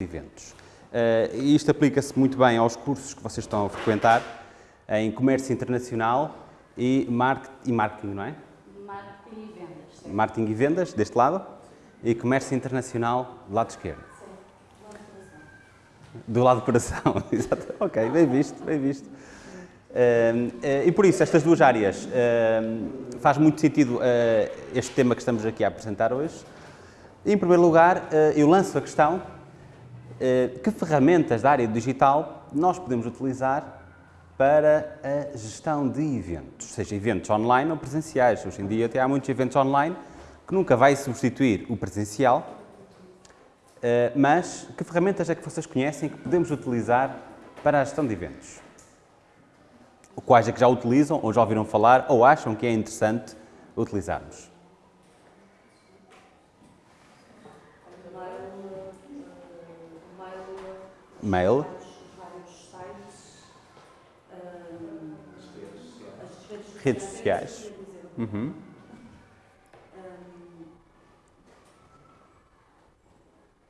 eventos. Uh, isto aplica-se muito bem aos cursos que vocês estão a frequentar em comércio internacional e, market, e marketing, não é? Marketing e vendas. Sim. Marketing e vendas, deste lado, e comércio internacional, do lado esquerdo. Sim, do lado do coração. Exato. Ok, bem visto, bem visto. Uh, uh, e por isso, estas duas áreas, uh, faz muito sentido este tema que estamos aqui a apresentar hoje. Em primeiro lugar, eu lanço a questão que ferramentas da área digital nós podemos utilizar para a gestão de eventos, seja eventos online ou presenciais. Hoje em dia até há muitos eventos online que nunca vai substituir o presencial, mas que ferramentas é que vocês conhecem que podemos utilizar para a gestão de eventos? quais é que já utilizam, ou já ouviram falar, ou acham que é interessante utilizarmos. Mail. Redes sociais. Uhum.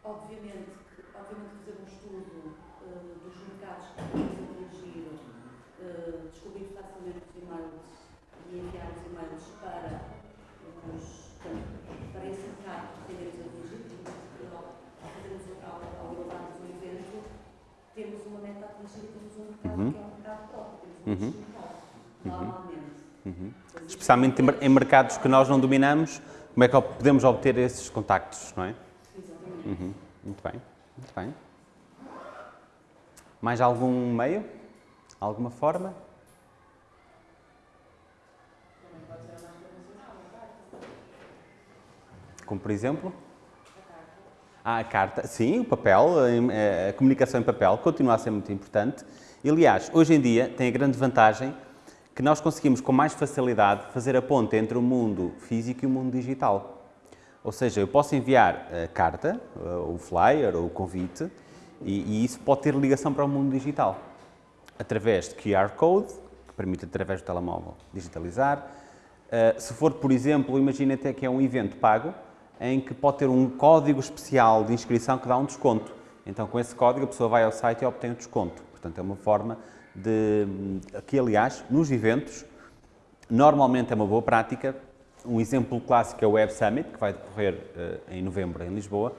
Obviamente, obviamente fazer um estudo uh, dos mercados que podemos atingir, uh, descobrir facilmente os e-mails e enviar os e-mails para os para esse mercado que queremos atingir, porque ao fazermos ao, ao levarmos um evento, temos uma meta a atingir e temos um mercado Uhum. que é um mercado próprio, temos um Uhum. nicho de mercado, normalmente. Uhum. Especialmente em mer- em mercados que nós não dominamos, como é que podemos obter esses contactos, não é? Exatamente. Uhum. Muito bem, muito bem. Mais algum meio? Alguma forma? Como por exemplo? Ah, a carta. Sim, o papel, a, a comunicação em papel continua a ser muito importante. E, aliás, hoje em dia tem a grande vantagem que nós conseguimos com mais facilidade fazer a ponte entre o mundo físico e o mundo digital. Ou seja, eu posso enviar a carta, o flyer ou o convite, e, e isso pode ter ligação para o mundo digital. Através de QR Code, que permite através do telemóvel digitalizar. Uh, se for, por exemplo, imagina até que é um evento pago, em que pode ter um código especial de inscrição que dá um desconto. Então, com esse código, a pessoa vai ao site e obtém o desconto. Portanto, é uma forma de... Aqui, aliás, nos eventos, normalmente é uma boa prática. Um exemplo clássico é o Web Summit, que vai decorrer uh, em novembro em Lisboa,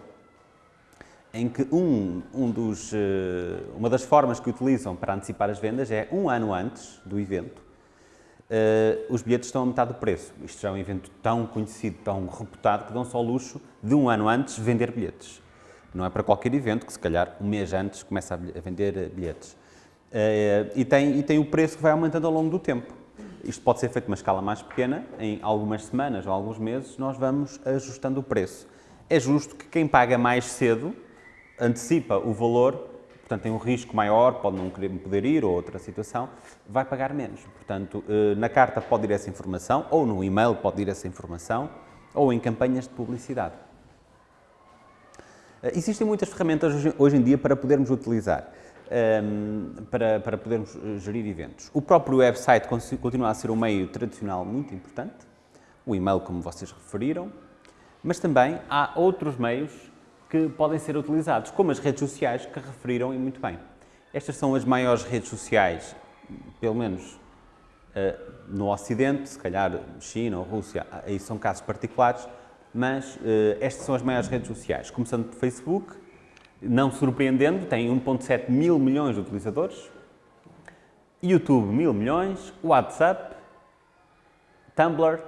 em que um, um dos, uh, uma das formas que utilizam para antecipar as vendas é um ano antes do evento, uh, os bilhetes estão a metade do preço. Isto já é um evento tão conhecido, tão reputado, que dão só o luxo de um ano antes vender bilhetes. Não é para qualquer evento que, se calhar, um mês antes começa a vender bilhetes. Uh, e, tem, e tem o preço que vai aumentando ao longo do tempo. Isto pode ser feito numa escala mais pequena, em algumas semanas ou alguns meses, nós vamos ajustando o preço. É justo que quem paga mais cedo antecipa o valor, portanto tem um risco maior, pode não querer poder ir ou outra situação, vai pagar menos. Portanto, na carta pode ir essa informação, ou no e-mail pode ir essa informação, ou em campanhas de publicidade. Existem muitas ferramentas hoje em dia para podermos utilizar, para, para podermos gerir eventos. O próprio website continua a ser um meio tradicional muito importante, o e-mail, como vocês referiram, mas também há outros meios que podem ser utilizados, como as redes sociais que referiram e muito bem. Estas são as maiores redes sociais, pelo menos uh, no Ocidente, se calhar China ou Rússia, aí são casos particulares, mas uh, estas são as maiores redes sociais. Começando por Facebook, não surpreendendo, tem 1.7 mil milhões de utilizadores, YouTube mil milhões, WhatsApp, Tumblr,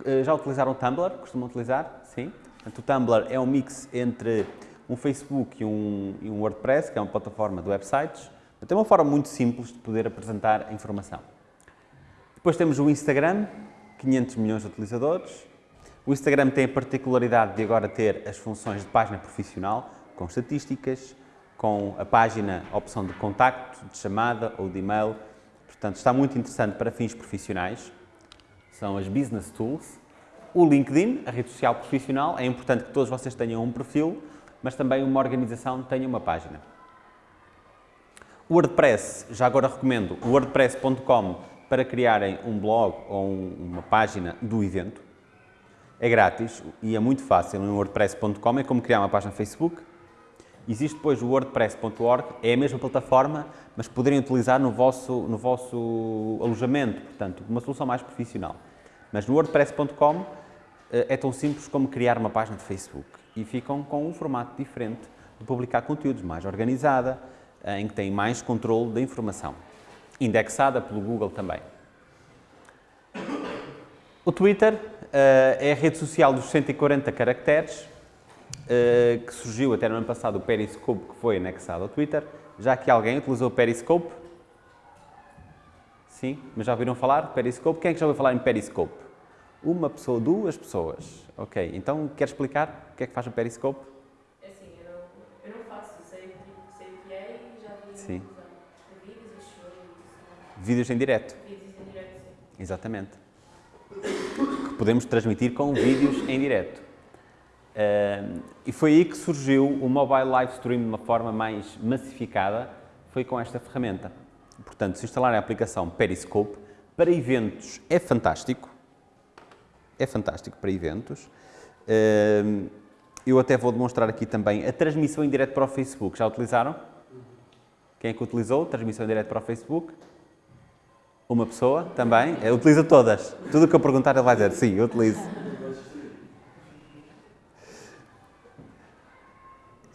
uh, já utilizaram Tumblr? Costumam utilizar? Sim. Portanto, o Tumblr é um mix entre um Facebook e um, e um WordPress, que é uma plataforma de websites. É uma forma muito simples de poder apresentar a informação. Depois temos o Instagram, 500 milhões de utilizadores. O Instagram tem a particularidade de agora ter as funções de página profissional, com estatísticas, com a página, a opção de contacto, de chamada ou de e-mail. Portanto, está muito interessante para fins profissionais. São as Business Tools. O LinkedIn, a rede social profissional, é importante que todos vocês tenham um perfil, mas também uma organização tenha uma página. O WordPress, já agora recomendo o wordpress.com para criarem um blog ou um, uma página do evento. É grátis e é muito fácil no wordpress.com, é como criar uma página Facebook. Existe depois o wordpress.org, é a mesma plataforma, mas poderem utilizar no vosso, no vosso alojamento, portanto, uma solução mais profissional. Mas no wordpress.com eh, é tão simples como criar uma página de Facebook e ficam com um formato diferente de publicar conteúdos, mais organizada, eh, em que tem mais controle da informação, indexada pelo Google também. O Twitter uh, é a rede social dos 140 caracteres, que surgiu até no ano passado o Periscope, que foi anexado ao Twitter. Já que alguém utilizou o Periscope? Sim, mas já ouviram falar Periscope? Quem é que já ouviu falar em Periscope? Uma pessoa, duas pessoas. Ok, então quer explicar o que é que faz o Periscope? É assim, eu não, eu não faço, sei, sei o que é e já vi Sim. vídeos e shows, Vídeos em direto. vídeos em direto, sim. Exatamente. Que podemos transmitir com vídeos em direto. E foi aí que surgiu o mobile live stream de uma forma mais massificada, foi com esta ferramenta. Portanto, se instalarem a aplicação Periscope, para eventos é fantástico, é fantástico para eventos. Eu até vou demonstrar aqui também a transmissão em direto para o Facebook. Já utilizaram? Quem é que utilizou? Transmissão em direto para o Facebook? Uma pessoa também? É, utiliza todas. Tudo o que eu perguntar ele vai dizer, sim, eu utilizo.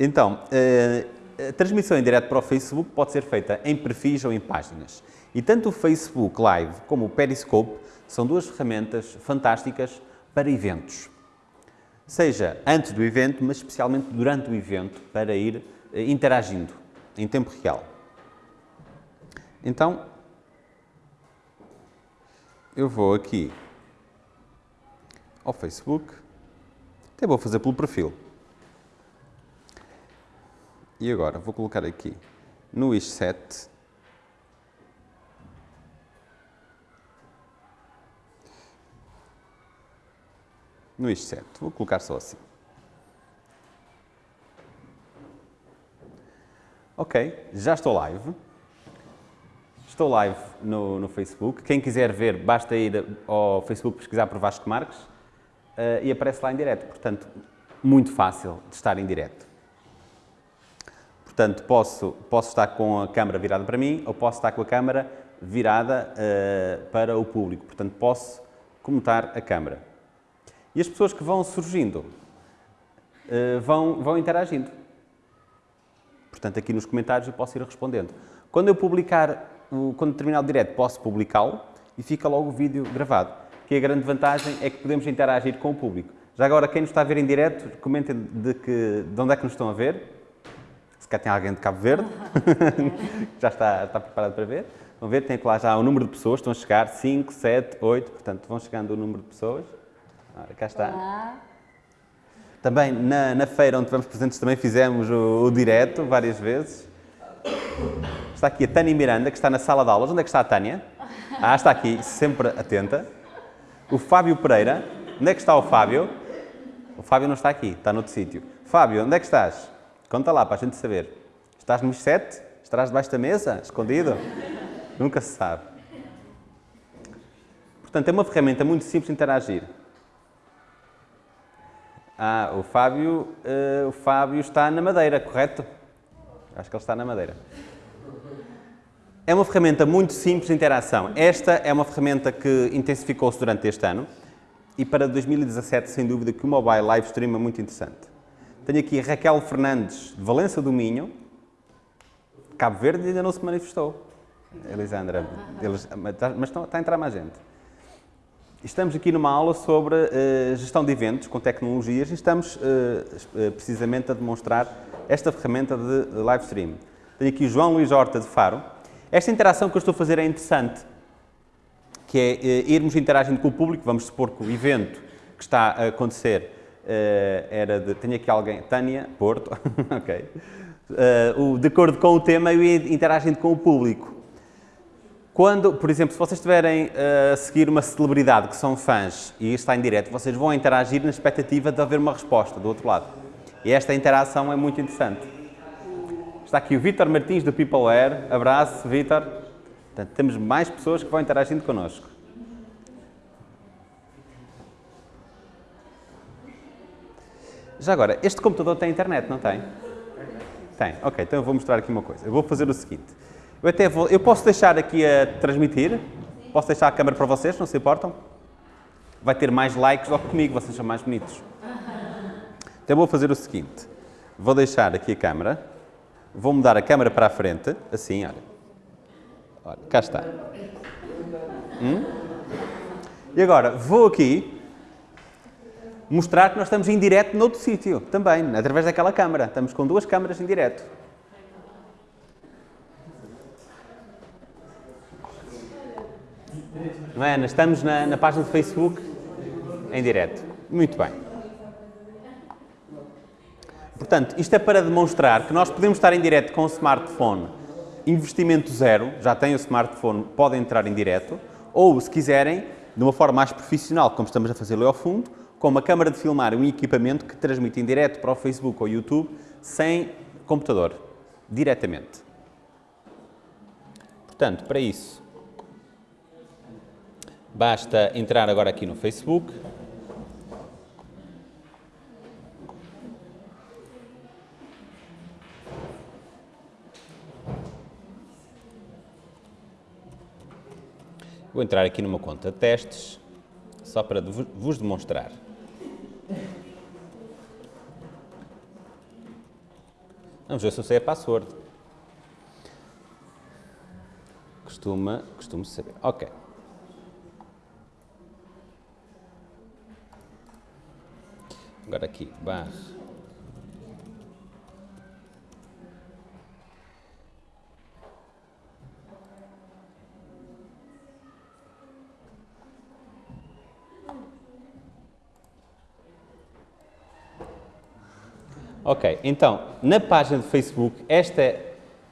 Então, eh, a transmissão em direto para o Facebook pode ser feita em perfis ou em páginas. E tanto o Facebook Live como o Periscope são duas ferramentas fantásticas para eventos. Seja antes do evento, mas especialmente durante o evento, para ir eh, interagindo em tempo real. Então, eu vou aqui ao Facebook, até vou fazer pelo perfil. E agora vou colocar aqui no Wish 7 no Wish 7. Vou colocar só assim. Ok, já estou live. Estou live no, no, Facebook. Quem quiser ver, basta ir ao Facebook pesquisar por Vasco Marques uh, e aparece lá em direto. Portanto, muito fácil de estar em direto. Portanto, posso, posso estar com a câmera virada para mim ou posso estar com a câmera virada uh, para o público. Portanto, posso comentar a câmera. E as pessoas que vão surgindo uh, vão, vão interagindo. Portanto, aqui nos comentários eu posso ir respondendo. Quando eu publicar, quando terminar o direto, posso publicá-lo e fica logo o vídeo gravado. Que a grande vantagem é que podemos interagir com o público. Já agora, quem nos está a ver em direto, comentem de, que, de onde é que nos estão a ver. Cá tem alguém de Cabo Verde, já está, está preparado para ver. Vão ver, tem lá já o número de pessoas, estão a chegar 5, 7, 8, portanto vão chegando o número de pessoas. Ora, cá está. Olá. Também na, na, feira onde tivemos presentes também fizemos o, o direto várias vezes. Está aqui a Tânia Miranda, que está na sala de aulas. Onde é que está a Tânia? Ah, está aqui, sempre atenta. O Fábio Pereira. Onde é que está o Fábio? O Fábio não está aqui, está noutro sítio. Fábio, onde é que estás? Conta lá para a gente saber. Estás nos sete? Estás debaixo da mesa? Escondido? Nunca se sabe. Portanto, é uma ferramenta muito simples de interagir. Ah, o Fábio, uh, o Fábio está na Madeira, correto? Acho que ele está na Madeira. É uma ferramenta muito simples de interação. Esta é uma ferramenta que intensificou-se durante este ano e para 2017, sem dúvida, que o mobile live stream é muito interessante. Tenho aqui Raquel Fernandes, de Valença do Minho, Cabo Verde ainda não se manifestou. Elisandra, eles, mas está a entrar mais gente. Estamos aqui numa aula sobre uh, gestão de eventos com tecnologias e estamos uh, precisamente a demonstrar esta ferramenta de live stream. Tenho aqui João Luís Horta de Faro. Esta interação que eu estou a fazer é interessante, que é uh, irmos interagindo com o público. Vamos supor que o evento que está a acontecer era de... Tenho aqui alguém, Tânia Porto, ok. o, de acordo com o tema, eu interagindo com o público. Quando, por exemplo, se vocês estiverem uh, a seguir uma celebridade que são fãs e está em direto, vocês vão interagir na expectativa de haver uma resposta do outro lado. E esta interação é muito interessante. Está aqui o Vítor Martins do PeopleWare. Abraço, Vítor. Portanto, temos mais pessoas que vão interagindo connosco. Já agora, este computador tem internet, não tem? Tem, ok, então eu vou mostrar aqui uma coisa. Eu vou fazer o seguinte. Eu até vou, eu posso deixar aqui a transmitir? Posso deixar a câmera para vocês, não se importam? Vai ter mais likes do que comigo, vocês são mais bonitos. Então vou fazer o seguinte. Vou deixar aqui a câmera. Vou mudar a câmera para a frente, assim, olha. Olha, cá está. Hum? E agora, vou aqui mostrar que nós estamos em direto noutro sítio, também, através daquela câmara. Estamos com duas câmaras em direto. Não é, Ana? Estamos na, na página do Facebook em direto. Muito bem. Portanto, isto é para demonstrar que nós podemos estar em direto com o smartphone, investimento zero, já tem o smartphone, podem entrar em direto, ou, se quiserem, de uma forma mais profissional, como estamos a fazer ali ao fundo, com uma câmara de filmar um equipamento que transmite em direto para o Facebook ou YouTube sem computador, diretamente. Portanto, para isso, basta entrar agora aqui no Facebook. Vou entrar aqui numa conta de testes, só para vos demonstrar. Vamos ver se eu sei a password. Costuma, costumo saber. Ok. Agora aqui, barra. Ok, então, na página do Facebook, esta,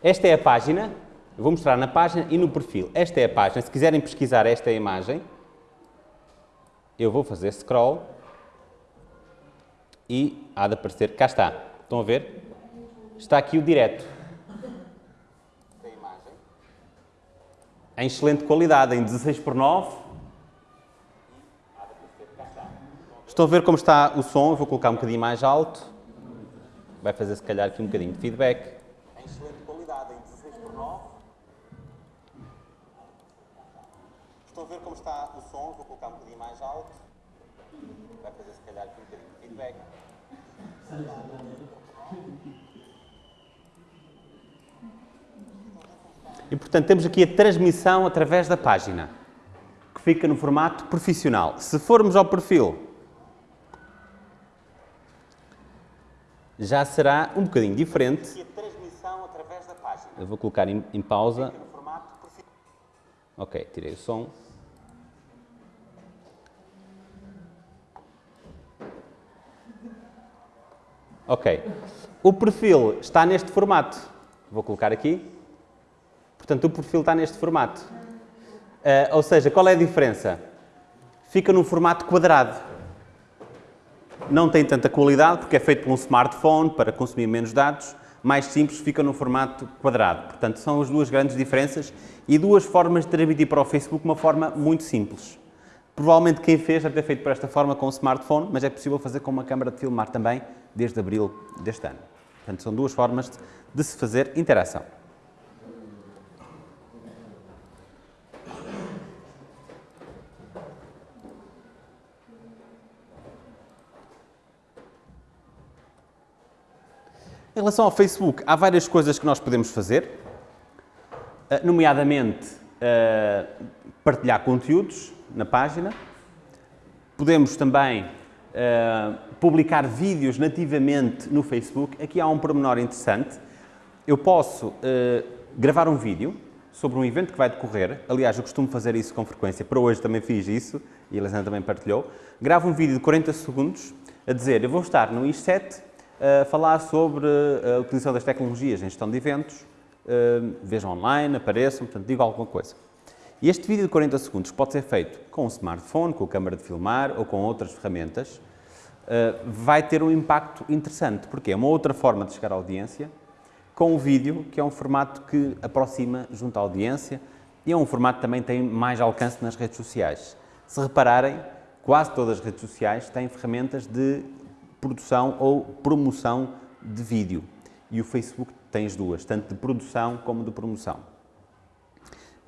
esta é a página, eu vou mostrar na página e no perfil. Esta é a página, se quiserem pesquisar esta imagem, eu vou fazer scroll e há de aparecer, cá está, estão a ver? Está aqui o direto. Em excelente qualidade, em 16 por 9. Estão a ver como está o som, eu vou colocar um bocadinho mais alto vai fazer se calhar aqui um bocadinho de feedback. Em excelente qualidade, em 16 por 9. Estão a ver como está o som, vou colocar um bocadinho mais alto. Vai fazer se calhar aqui um bocadinho de feedback. E portanto temos aqui a transmissão através da página, que fica no formato profissional. Se formos ao perfil já será um bocadinho diferente. Eu vou colocar em, em pausa. Ok, tirei o som. Ok. O perfil está neste formato. Vou colocar aqui. Portanto, o perfil está neste formato. Uh, ou seja, qual é a diferença? Fica num formato quadrado não tem tanta qualidade porque é feito por um smartphone para consumir menos dados, mais simples, fica no formato quadrado. Portanto, são as duas grandes diferenças e duas formas de transmitir para o Facebook uma forma muito simples. Provavelmente quem fez deve ter feito por esta forma com o smartphone, mas é possível fazer com uma câmara de filmar também desde abril deste ano. Portanto, são duas formas de se fazer interação. Em relação ao Facebook, há várias coisas que nós podemos fazer, eh, nomeadamente eh, partilhar conteúdos na página. Podemos também eh, publicar vídeos nativamente no Facebook. Aqui há um pormenor interessante. Eu posso gravar um vídeo sobre um evento que vai decorrer. Aliás, eu costumo fazer isso com frequência. Para hoje também fiz isso e a Elisandra também partilhou. Gravo um vídeo de 40 segundos a dizer eu vou estar no I7 uh, falar sobre a utilização das tecnologias em gestão de eventos, uh, vejam online, apareçam, portanto, digo alguma coisa. Este vídeo de 40 segundos pode ser feito com um smartphone, com a câmara de filmar ou com outras ferramentas, vai ter um impacto interessante, porque é uma outra forma de chegar à audiência, com o vídeo, que é um formato que aproxima junto à audiência e é um formato que também tem mais alcance nas redes sociais. Se repararem, quase todas as redes sociais têm ferramentas de produção ou promoção de vídeo. E o Facebook tens duas, tanto de produção como de promoção.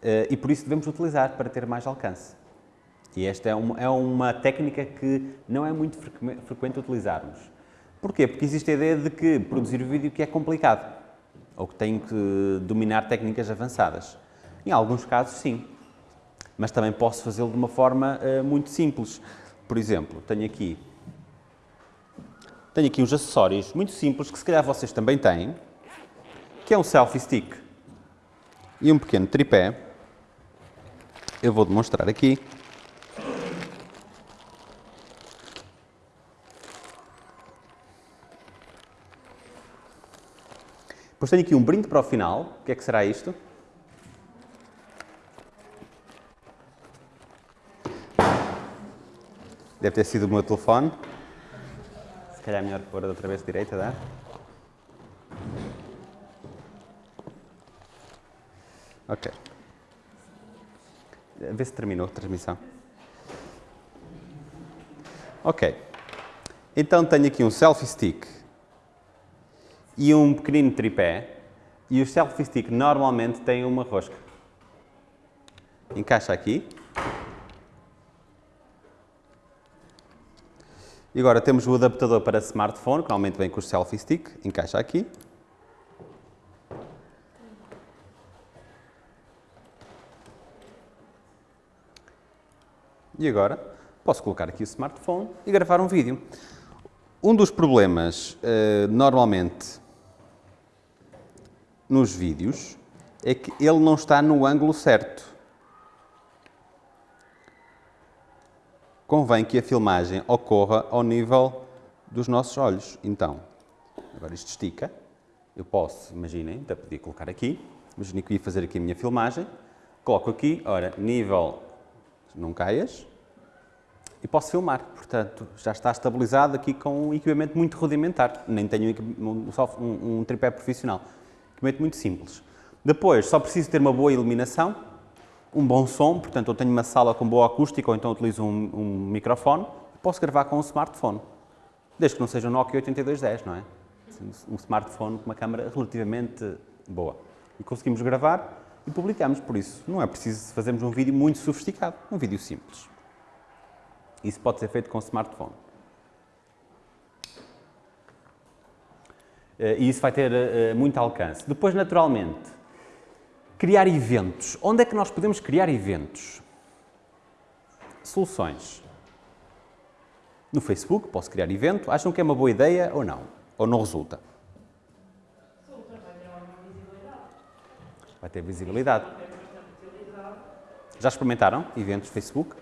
Uh, e por isso devemos utilizar para ter mais alcance. E esta é uma, é uma técnica que não é muito frequente utilizarmos. Porquê? Porque existe a ideia de que produzir vídeo que é complicado, ou que tem que dominar técnicas avançadas. Em alguns casos, sim. Mas também posso fazê-lo de uma forma uh, muito simples. Por exemplo, tenho aqui, tenho aqui uns acessórios muito simples que se calhar vocês também têm, que é um selfie stick e um pequeno tripé. Eu vou demonstrar aqui. Depois tenho aqui um brinde para o final. O que é que será isto? Deve ter sido o meu telefone. Se calhar é melhor pôr outra vez direita, dá? Ok. Vê se terminou a transmissão. Ok. Então tenho aqui um selfie stick e um pequenino tripé. E o selfie stick normalmente tem uma rosca. Encaixa aqui. E agora temos o adaptador para smartphone, que normalmente vem com o selfie stick. Encaixa aqui. E agora posso colocar aqui o smartphone e gravar um vídeo. Um dos problemas, uh, normalmente, nos vídeos, é que ele não está no ângulo certo. Convém que a filmagem ocorra ao nível dos nossos olhos. Então, agora isto estica. Eu posso, imaginem, até podia colocar aqui. Imaginem que ia fazer aqui a minha filmagem. Coloco aqui, ora, nível, não caias e posso filmar. Portanto, já está estabilizado aqui com um equipamento muito rudimentar. Nem tenho um, um, um tripé profissional. Equipamento muito simples. Depois, só preciso ter uma boa iluminação, um bom som, portanto, eu tenho uma sala com boa acústica ou então utilizo um, um microfone, posso gravar com um smartphone. Desde que não seja um Nokia 8210, não é? Um smartphone com uma câmera relativamente boa. E conseguimos gravar e publicamos, por isso não é preciso fazermos um vídeo muito sofisticado, um vídeo simples. Isso pode ser feito com smartphone. Eh, e isso vai ter eh, muito alcance. Depois, naturalmente, criar eventos. Onde é que nós podemos criar eventos? Soluções. No Facebook, posso criar evento. Acham que é uma boa ideia ou não? Ou não resulta? Vai ter visibilidade. Já experimentaram eventos Facebook?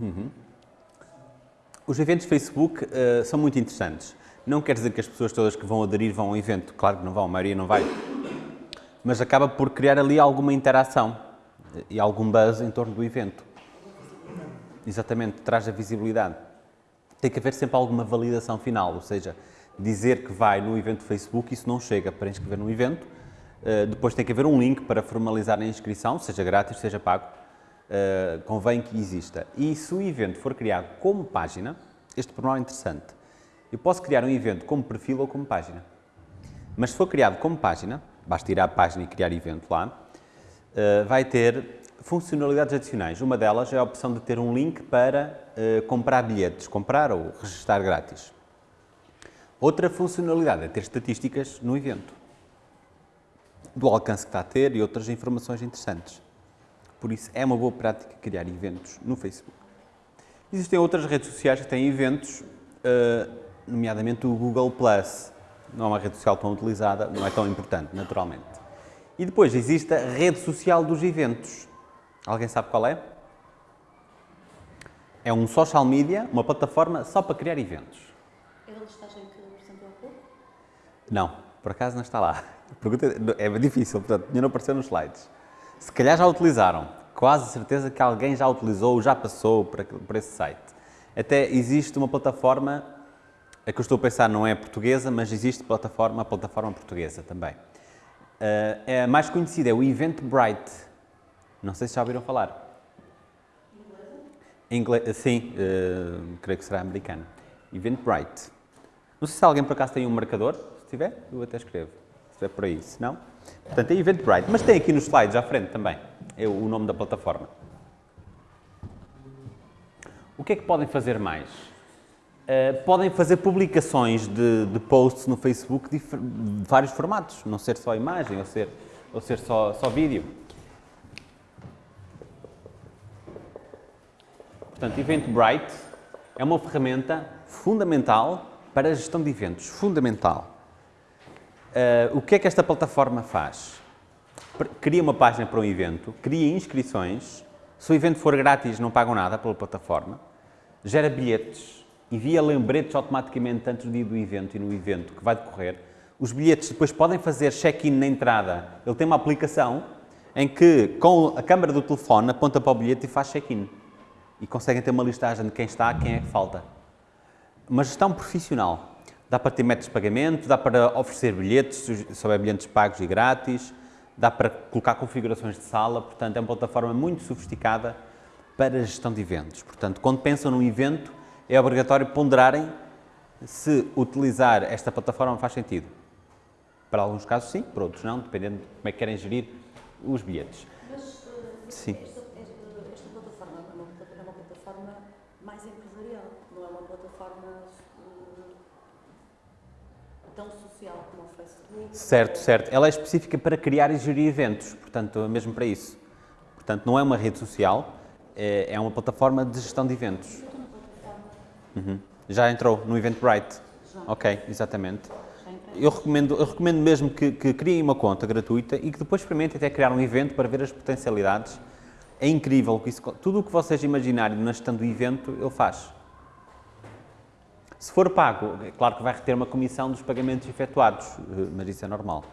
Uhum. Os eventos Facebook uh, são muito interessantes. Não quer dizer que as pessoas todas que vão aderir vão ao evento, claro que não vão, a maioria não vai. Mas acaba por criar ali alguma interação e algum buzz em torno do evento. Exatamente, traz a visibilidade. Tem que haver sempre alguma validação final, ou seja, dizer que vai no evento Facebook, isso não chega para inscrever no evento. Uh, depois tem que haver um link para formalizar a inscrição, seja grátis, seja pago uh, convém que exista. E se o evento for criado como página, este pormenor é interessante. Eu posso criar um evento como perfil ou como página. Mas se for criado como página, basta ir à página e criar evento lá, uh, vai ter funcionalidades adicionais. Uma delas é a opção de ter um link para uh, comprar bilhetes, comprar ou registrar grátis. Outra funcionalidade é ter estatísticas no evento, do alcance que está a ter e outras informações interessantes. Por isso, é uma boa prática criar eventos no Facebook. Existem outras redes sociais que têm eventos, uh, nomeadamente o Google+. Não é uma rede social tão utilizada, não é tão importante, naturalmente. E depois existe a rede social dos eventos. Alguém sabe qual é? É um social media, uma plataforma só para criar eventos. É a listagem que apresentou há pouco? Não, por acaso não está lá. É difícil, portanto, não apareceu nos slides. Se calhar já utilizaram, quase certeza que alguém já utilizou ou já passou por, esse site. Até existe uma plataforma, a que eu estou a pensar não é portuguesa, mas existe plataforma, uma plataforma portuguesa também. Uh, é a mais conhecida, é o Eventbrite. Não sei se já ouviram falar. Ingle sim, uh, creio que será americano. Eventbrite. Não sei se alguém por acaso tem um marcador. Se tiver, eu até escrevo. Se tiver por aí, se não. Portanto, é Eventbrite. Mas tem aqui nos slides à frente também é o nome da plataforma. O que é que podem fazer mais? Uh, podem fazer publicações de, de posts no Facebook de, vários formatos, não ser só imagem ou ser, ou ser só, só vídeo. Portanto, Eventbrite é uma ferramenta fundamental para a gestão de eventos, fundamental. Uh, o que é que esta plataforma faz? Cria uma página para um evento, cria inscrições, se o evento for grátis não pagam nada pela plataforma, gera bilhetes, envia lembretes automaticamente antes do dia do evento e no evento que vai decorrer. Os bilhetes depois podem fazer check-in na entrada. Ele tem uma aplicação em que, com a câmera do telefone, aponta para o bilhete e faz check-in e conseguem ter uma listagem de quem está, quem é que falta. Uma gestão profissional. Dá para ter métodos de pagamento, dá para oferecer bilhetes, se houver bilhetes pagos e grátis, dá para colocar configurações de sala, portanto é uma plataforma muito sofisticada para a gestão de eventos. Portanto, quando pensam num evento, é obrigatório ponderarem se utilizar esta plataforma faz sentido. Para alguns casos sim, para outros não, dependendo de como é que querem gerir os bilhetes. Mas, uh, sim. Certo, certo. Ela é específica para criar e gerir eventos, portanto, mesmo para isso. Portanto, não é uma rede social, é, é uma plataforma de gestão de eventos. Uhum. Já entrou no Eventbrite? Já. Ok, exatamente. Eu recomendo, eu recomendo mesmo que, que criem uma conta gratuita e que depois experimentem até criar um evento para ver as potencialidades. É incrível, isso, tudo o que vocês imaginarem na gestão do evento, ele faz. Se for pago, é claro que vai reter uma comissão dos pagamentos efetuados, eh, mas isso é normal.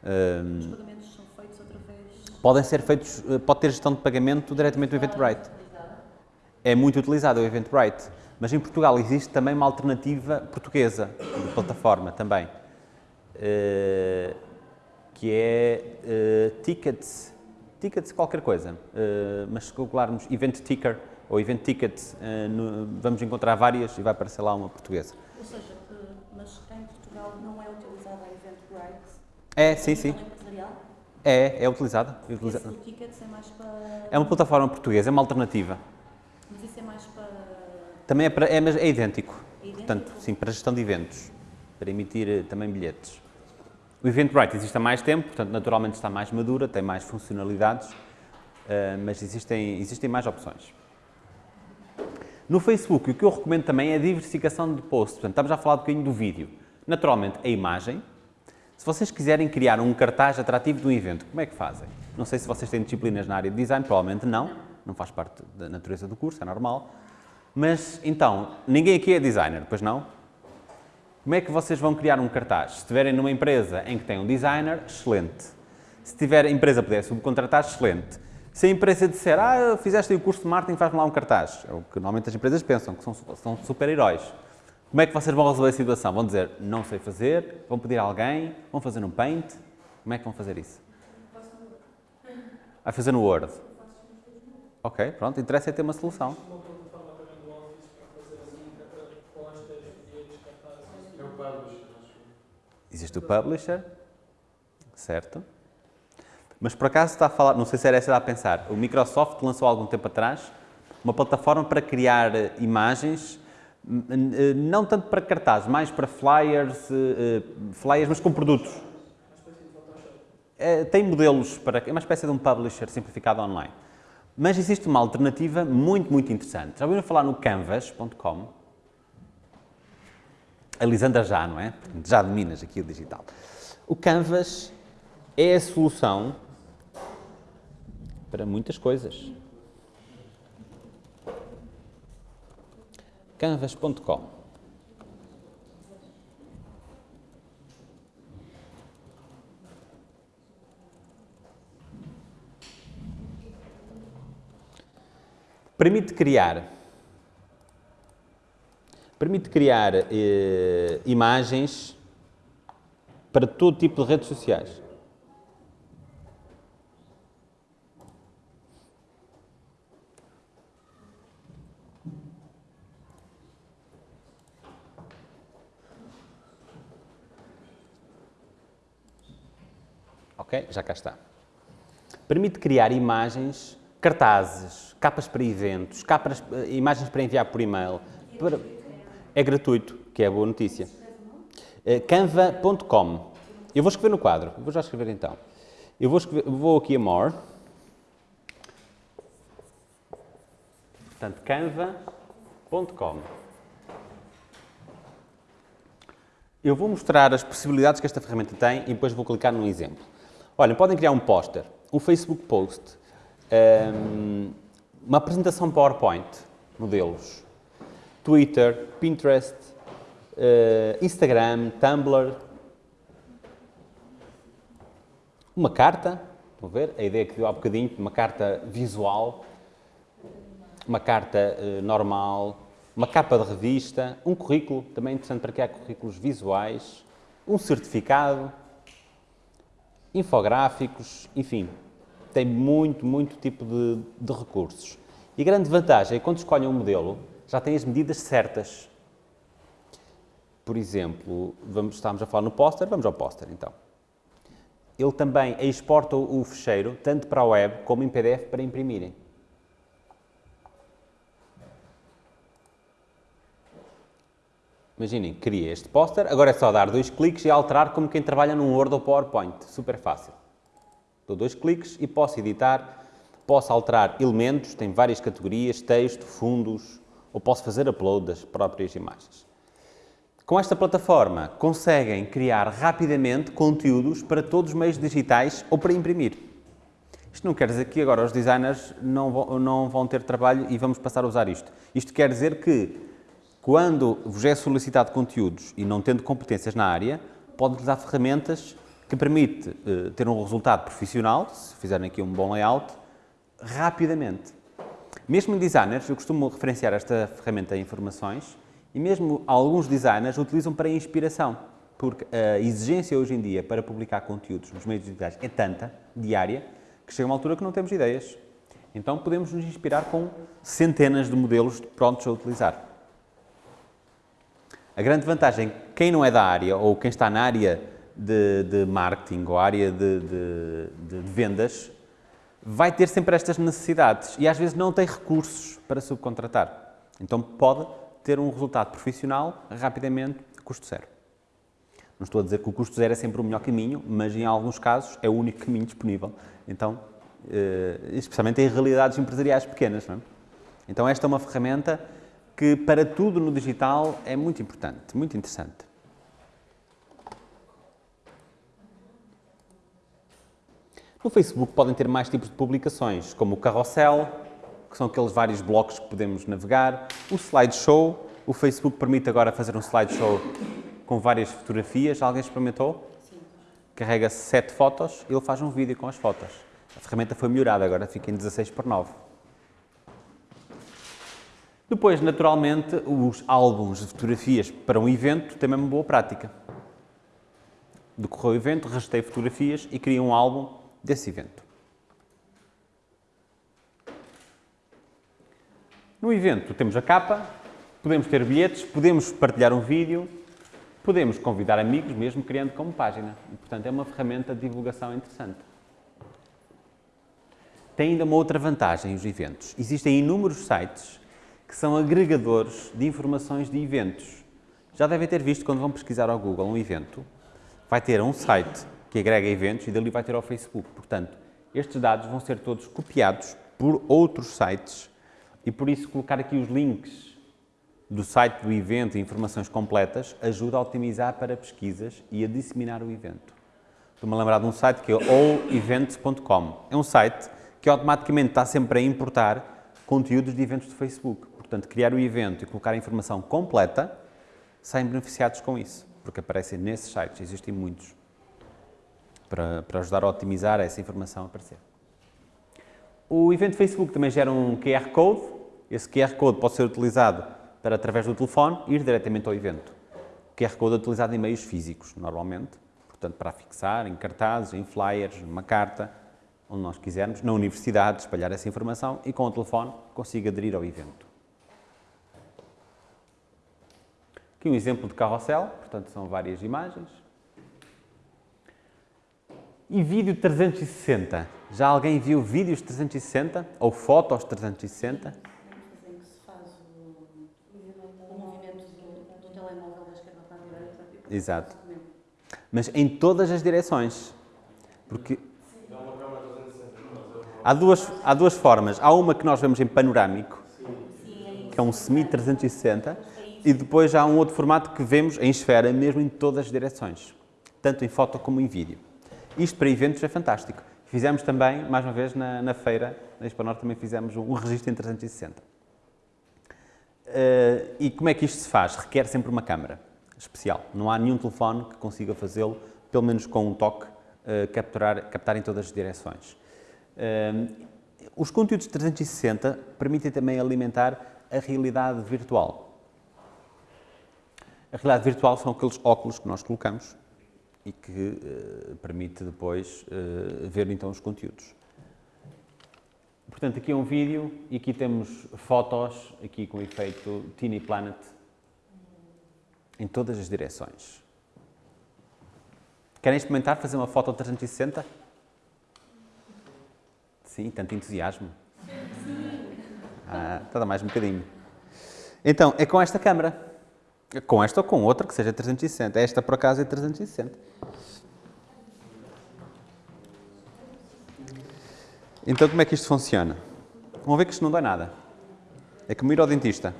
Os pagamentos são feitos através... Podem ser feitos, eh, pode ter gestão de pagamento diretamente do Eventbrite. É muito utilizado o Eventbrite, mas em Portugal existe também uma alternativa portuguesa de plataforma também, eh, que é Tickets, Tickets qualquer coisa, mas se calcularmos Event Ticker, ou Event Ticket, uh, no, vamos encontrar várias e vai aparecer lá uma portuguesa. Ou seja, mas em Portugal não é utilizada a Eventbrite? É, sim, sim. É, é utilizada. É utilizada. o Tickets é mais para... É uma plataforma portuguesa, é uma alternativa. Mas isso é mais para... Também é, para, é, é idêntico. É idêntico? Portanto, sim, para gestão de eventos, para emitir eh, também bilhetes. O Eventbrite existe há mais tempo, portanto, naturalmente está mais madura, tem mais funcionalidades, uh, mas existem, existem mais opções. No Facebook, o que eu recomendo também é a diversificação de posts. Portanto, estamos a falar um bocadinho do vídeo. Naturalmente, a imagem. Se vocês quiserem criar um cartaz atrativo de um evento, como é que fazem? Não sei se vocês têm disciplinas na área de design, provavelmente não. Não faz parte da natureza do curso, é normal. Mas, então, ninguém aqui é designer, pois não? Como é que vocês vão criar um cartaz? Se estiverem numa empresa em que tem um designer, excelente. Se tiver empresa puder subcontratar, excelente. Se a empresa disser, ah, fizeste o curso de marketing, faz-me lá um cartaz, é o que normalmente as empresas pensam, que são, são super-heróis. Como é que vocês vão resolver a situação? Vão dizer, não sei fazer, vão pedir a alguém, vão fazer no Paint, como é que vão fazer isso? Vai fazer no Word. Ok, pronto, interessa é ter uma solução. Existe o Publisher, certo? Mas por acaso está a falar, não sei se era essa a pensar, o Microsoft lançou há algum tempo atrás uma plataforma para criar eh, imagens, eh, não tanto para cartazes, mais para flyers, eh, flyers mas com produtos. É, tem modelos para, é uma espécie de um publisher simplificado online. Mas existe uma alternativa muito, muito interessante. Já ouviram falar no canvas.com? A Lisandra já, não é? Já dominas aqui o digital. O Canvas é a solução para muitas coisas. canvas.com Permite criar permite criar eh, imagens para todo tipo de redes sociais. Ok? Já cá está. Permite criar imagens, cartazes, capas para eventos, capas, eh, imagens para enviar por e-mail. Para- É gratuito, que é a boa notícia. Eh, Canva.com. Eu vou escrever no quadro, vou já escrever então. Eu vou, escrever- vou aqui a More. Portanto, canva.com. Eu vou mostrar as possibilidades que esta ferramenta tem e depois vou clicar num exemplo. Olhem, podem criar um póster, um Facebook post, ehm, uma apresentação PowerPoint, modelos, Twitter, Pinterest, eh, Instagram, Tumblr, uma carta, a ver? A ideia que deu há bocadinho, uma carta visual, uma carta eh, normal, uma capa de revista, um currículo, também é interessante para criar currículos visuais, um certificado, infográficos, enfim, tem muito, muito tipo de, de recursos. E a grande vantagem é quando escolhem um modelo, já tem as medidas certas. Por exemplo, vamos, estávamos a falar no póster, vamos ao póster então. Ele também exporta o fecheiro tanto para a web como em PDF para imprimirem. Imaginem, cria este póster, agora é só dar dois cliques e alterar como quem trabalha num Word ou PowerPoint. Super fácil. Dou dois cliques e posso editar, posso alterar elementos, tem várias categorias, texto, fundos, ou posso fazer upload das próprias imagens. Com esta plataforma, conseguem criar rapidamente conteúdos para todos os meios digitais ou para imprimir. Isto não quer dizer que agora os designers não vão, não vão ter trabalho e vamos passar a usar isto. Isto quer dizer que, quando vos é solicitado conteúdos e não tendo competências na área, podem utilizar ferramentas que permite eh, ter um resultado profissional, se fizerem aqui um bom layout, rapidamente. Mesmo designers, eu costumo referenciar esta ferramenta em informações, e mesmo alguns designers utilizam para inspiração, porque a exigência hoje em dia para publicar conteúdos nos meios digitais é tanta, diária, que chega uma altura que não temos ideias. Então podemos nos inspirar com centenas de modelos prontos a utilizar. A grande vantagem, quem não é da área ou quem está na área de, de marketing ou área de, de- de- vendas, vai ter sempre estas necessidades e às vezes não tem recursos para subcontratar. Então pode ter um resultado profissional rapidamente, custo zero. Não estou a dizer que o custo zero é sempre o melhor caminho, mas em alguns casos é o único caminho disponível. Então, eh, especialmente em realidades empresariais pequenas. É? Então esta é uma ferramenta que para tudo no digital é muito importante, muito interessante. No Facebook podem ter mais tipos de publicações, como o carrossel, que são aqueles vários blocos que podemos navegar, o slideshow, o Facebook permite agora fazer um slideshow com várias fotografias, alguém experimentou? Carrega sete fotos e ele faz um vídeo com as fotos. A ferramenta foi melhorada, agora fica em 16 por 9. Depois, naturalmente, os álbuns de fotografias para um evento têm uma boa prática. Decorreu o evento, registrei fotografias e criei um álbum desse evento. No evento temos a capa, podemos ter bilhetes, podemos partilhar um vídeo, podemos convidar amigos, mesmo criando como página. E, portanto, é uma ferramenta de divulgação interessante. Tem ainda uma outra vantagem os eventos. Existem inúmeros sites que são agregadores de informações de eventos. Já devem ter visto quando vão pesquisar ao Google um evento, vai ter um site que agrega eventos e dali vai ter ao Facebook. Portanto, estes dados vão ser todos copiados por outros sites e por isso colocar aqui os links do site do evento e informações completas ajuda a otimizar para pesquisas e a disseminar o evento. Estou-me a lembrar de um site que é allevents.com. É um site que automaticamente está sempre a importar conteúdos de eventos do Facebook. Portanto, criar o evento e colocar a informação completa, saem beneficiados com isso, porque aparecem nesses sites, existem muitos, para, para ajudar a otimizar essa informação a aparecer. O evento Facebook também gera um QR Code. Esse QR Code pode ser utilizado para, através do telefone, ir diretamente ao evento. O QR Code é utilizado em meios físicos, normalmente, portanto, para fixar em cartazes, em flyers, numa carta, onde nós quisermos, na universidade, espalhar essa informação e com o telefone consiga aderir ao evento. Aqui um exemplo de carrossel, portanto, são várias imagens. E vídeo 360? Já alguém viu vídeos 360? Ou fotos 360? Em que se faz o, o movimento do, do telemóvel da esquerda para a direita. Exato. Mas em todas as direções. Porque há duas, há duas formas. Há uma que nós vemos em panorâmico, que é um semi-360, e depois há um outro formato que vemos em esfera, mesmo em todas as direções, tanto em foto como em vídeo. Isto para eventos é fantástico. Fizemos também, mais uma vez, na, na feira, na Norte, também fizemos um, registro em 360. Uh, e como é que isto se faz? Requer sempre uma câmara especial. Não há nenhum telefone que consiga fazê-lo, pelo menos com um toque, uh, capturar, captar em todas as direções. Uh, os conteúdos 360 permitem também alimentar a realidade virtual. A realidade virtual são aqueles óculos que nós colocamos e que uh, permite depois uh, ver então os conteúdos. Portanto, aqui é um vídeo e aqui temos fotos, aqui com o efeito Teeny Planet, em todas as direções. Querem experimentar fazer uma foto 360? Sim, tanto entusiasmo. Ah, está mais um bocadinho. Então, é com esta câmera. Com esta ou com outra que seja 360. Esta, por acaso, é 360. Então, como é que isto funciona? Vão ver que isto não dá nada. É como ir ao dentista.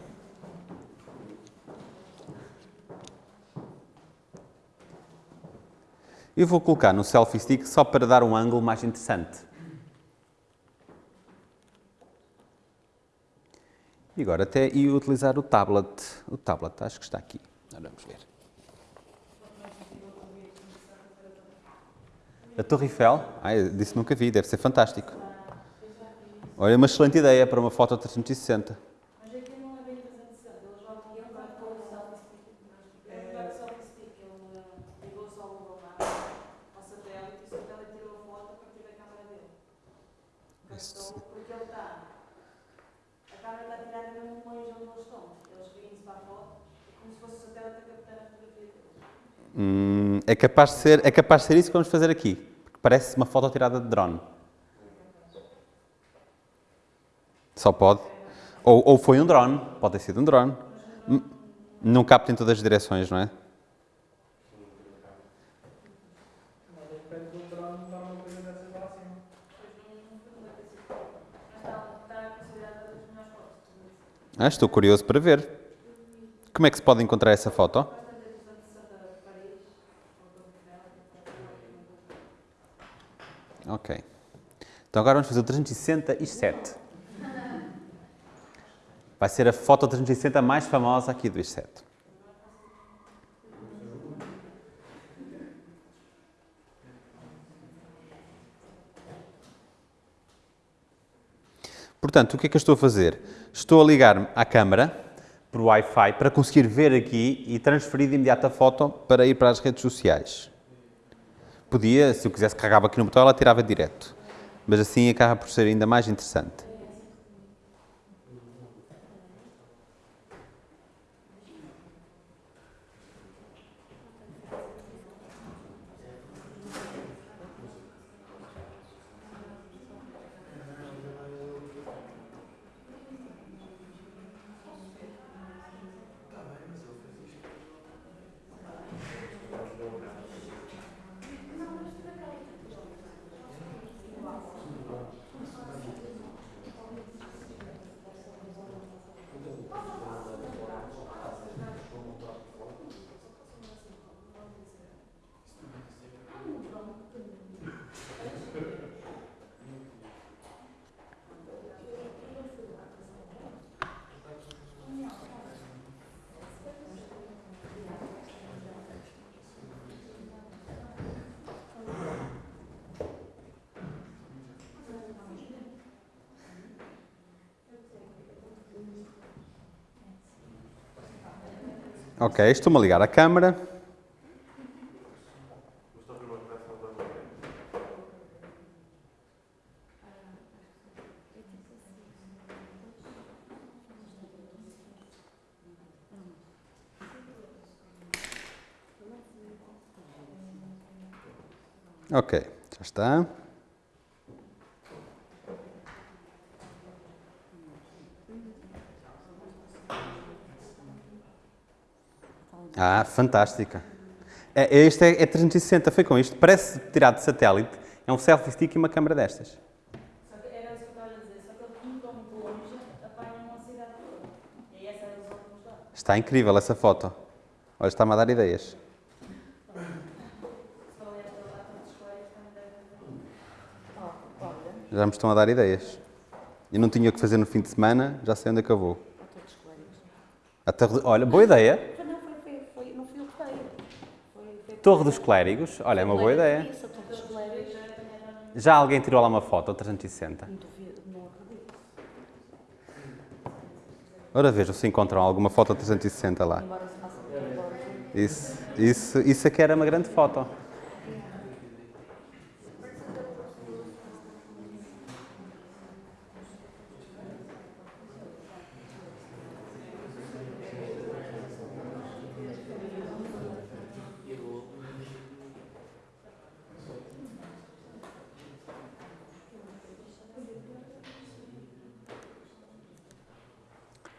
Eu vou colocar no selfie stick só para dar um ângulo mais interessante. E agora até ia utilizar o tablet. O tablet, acho que está aqui. Vamos ver. A Torre Eiffel? Ah, disse nunca vi, deve ser fantástico. Olha, uma excelente ideia para uma foto 360. Mas Hum, é, capaz de ser, é capaz de ser isso que vamos fazer aqui. Porque parece uma foto tirada de drone. Só pode. Ou, ou foi um drone, pode ter sido um drone. Hum, Não capta em todas as direções, não é? Ah, estou curioso para ver. Como é que se pode encontrar essa foto? Ok. Então agora vamos fazer o 367. Vai ser a foto 360 mais famosa aqui do I7. Portanto, o que é que eu estou a fazer? Estou a ligar-me à câmara por Wi-Fi para conseguir ver aqui e transferir de imediato a foto para ir para as redes sociais. Podia, se eu quisesse, carregava aqui no botão, ela tirava direto. Mas assim acaba por ser ainda mais interessante. Ok, estou-me a ligar à câmara. Ok, Já está. Ah, fantástica. É, este é, é 360, foi com isto. Parece tirado de satélite. É um selfie stick e uma câmera destas. Só que era isso que eu estava a dizer, só que ele como estão muito longe, apanham a cidade toda. E essa é a ilusão que nos dá. Está incrível essa foto. Olha, está-me a dar ideias. Já me estão a dar ideias. Eu não tinha o que fazer no fim de semana, já sei onde é que eu vou. a todos os colegas. A Torre de- Olha, boa ideia. Não, foi, foi, foi, não fui eu que dei. Foi, foi Torre dos Clérigos. Olha, é uma boa ideia. Colegas. Já alguém tirou lá uma foto, ou 360? Não duvido, não acredito. Ora vejam se encontram alguma foto 360 lá. Isso, isso, isso é que era uma grande foto.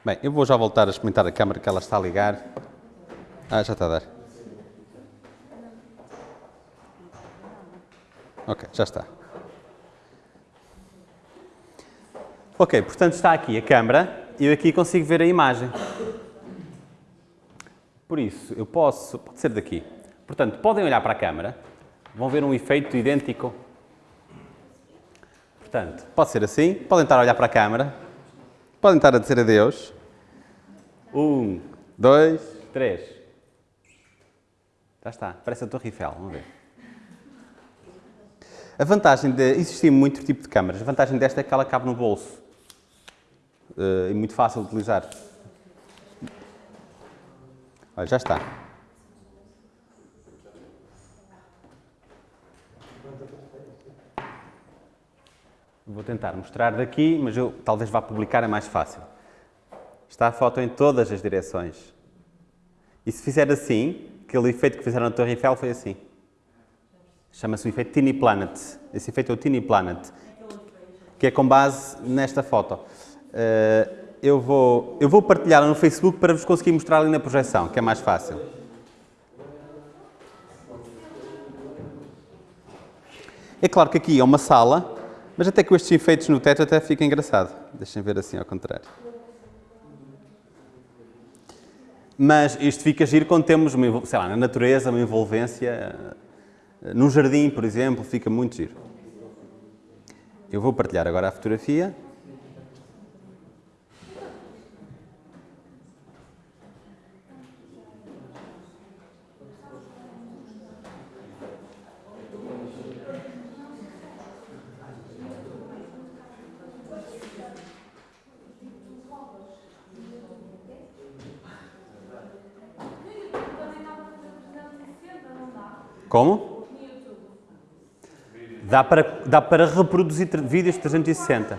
Bem, eu vou já voltar a experimentar a câmera que ela está a ligar. Ah, já está a dar. Ok, já está. Ok, portanto está aqui a câmera e eu aqui consigo ver a imagem. Por isso, eu posso. Pode ser daqui. Portanto, podem olhar para a câmera, vão ver um efeito idêntico. Portanto, pode ser assim, podem estar a olhar para a câmara, podem estar a dizer adeus. Um, dois, três. Já está, parece a Torre Eiffel, vamos ver. A vantagem de existir muito tipo de câmaras, a vantagem desta é que ela cabe no bolso. Eh, e muito fácil de utilizar. Olha, já está. Vou tentar mostrar daqui, mas eu talvez vá publicar, é mais fácil. Está a foto em todas as direções. E se fizer assim, aquele efeito que fizeram na Torre Eiffel foi assim. Chama-se o efeito Teeny Planet. Esse efeito é o Teeny Planet, que é com base nesta foto. Eh, eu, vou, eu vou partilhar no Facebook para vos conseguir mostrar ali na projeção, que é mais fácil. É claro que aqui é uma sala, mas até com estes efeitos no teto até fica engraçado. Deixem ver assim ao contrário. Mas isto fica giro quando temos, uma, sei lá, na natureza, uma envolvência. eh, Num jardim, por exemplo, fica muito giro. Eu vou partilhar agora a fotografia. Como? Dá para, dá para reproduzir vídeos 360.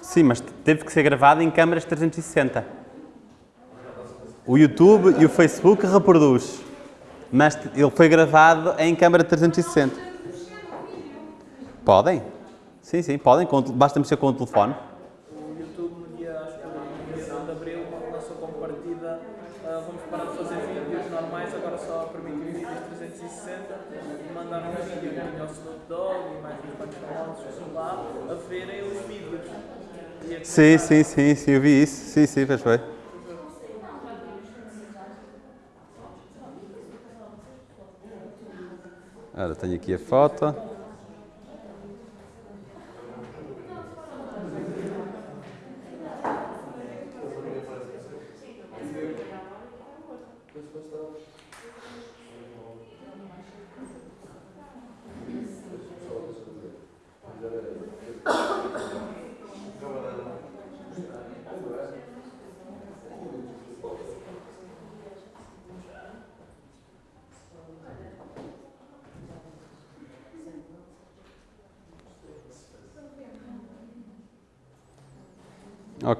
Sim, mas teve que ser gravado em câmaras 360. O YouTube e o Facebook reproduz, mas ele foi gravado em câmara 360. Podem? Sim, sim, podem. com o te- Basta mexer com o telefone. O YouTube, no dia, acho que no dia 1 de Abril, lançou como partida ah, vamos parar de fazer vídeos normais, agora só permitem vídeos 360 e mandaram um vídeo tinha o Snoop Dogg e mais uns quantos famosos lá a verem os vídeos. A Sim, sim, sim, sim, eu vi isso. Sim, sim, fez foi. Ora, tenho aqui a foto.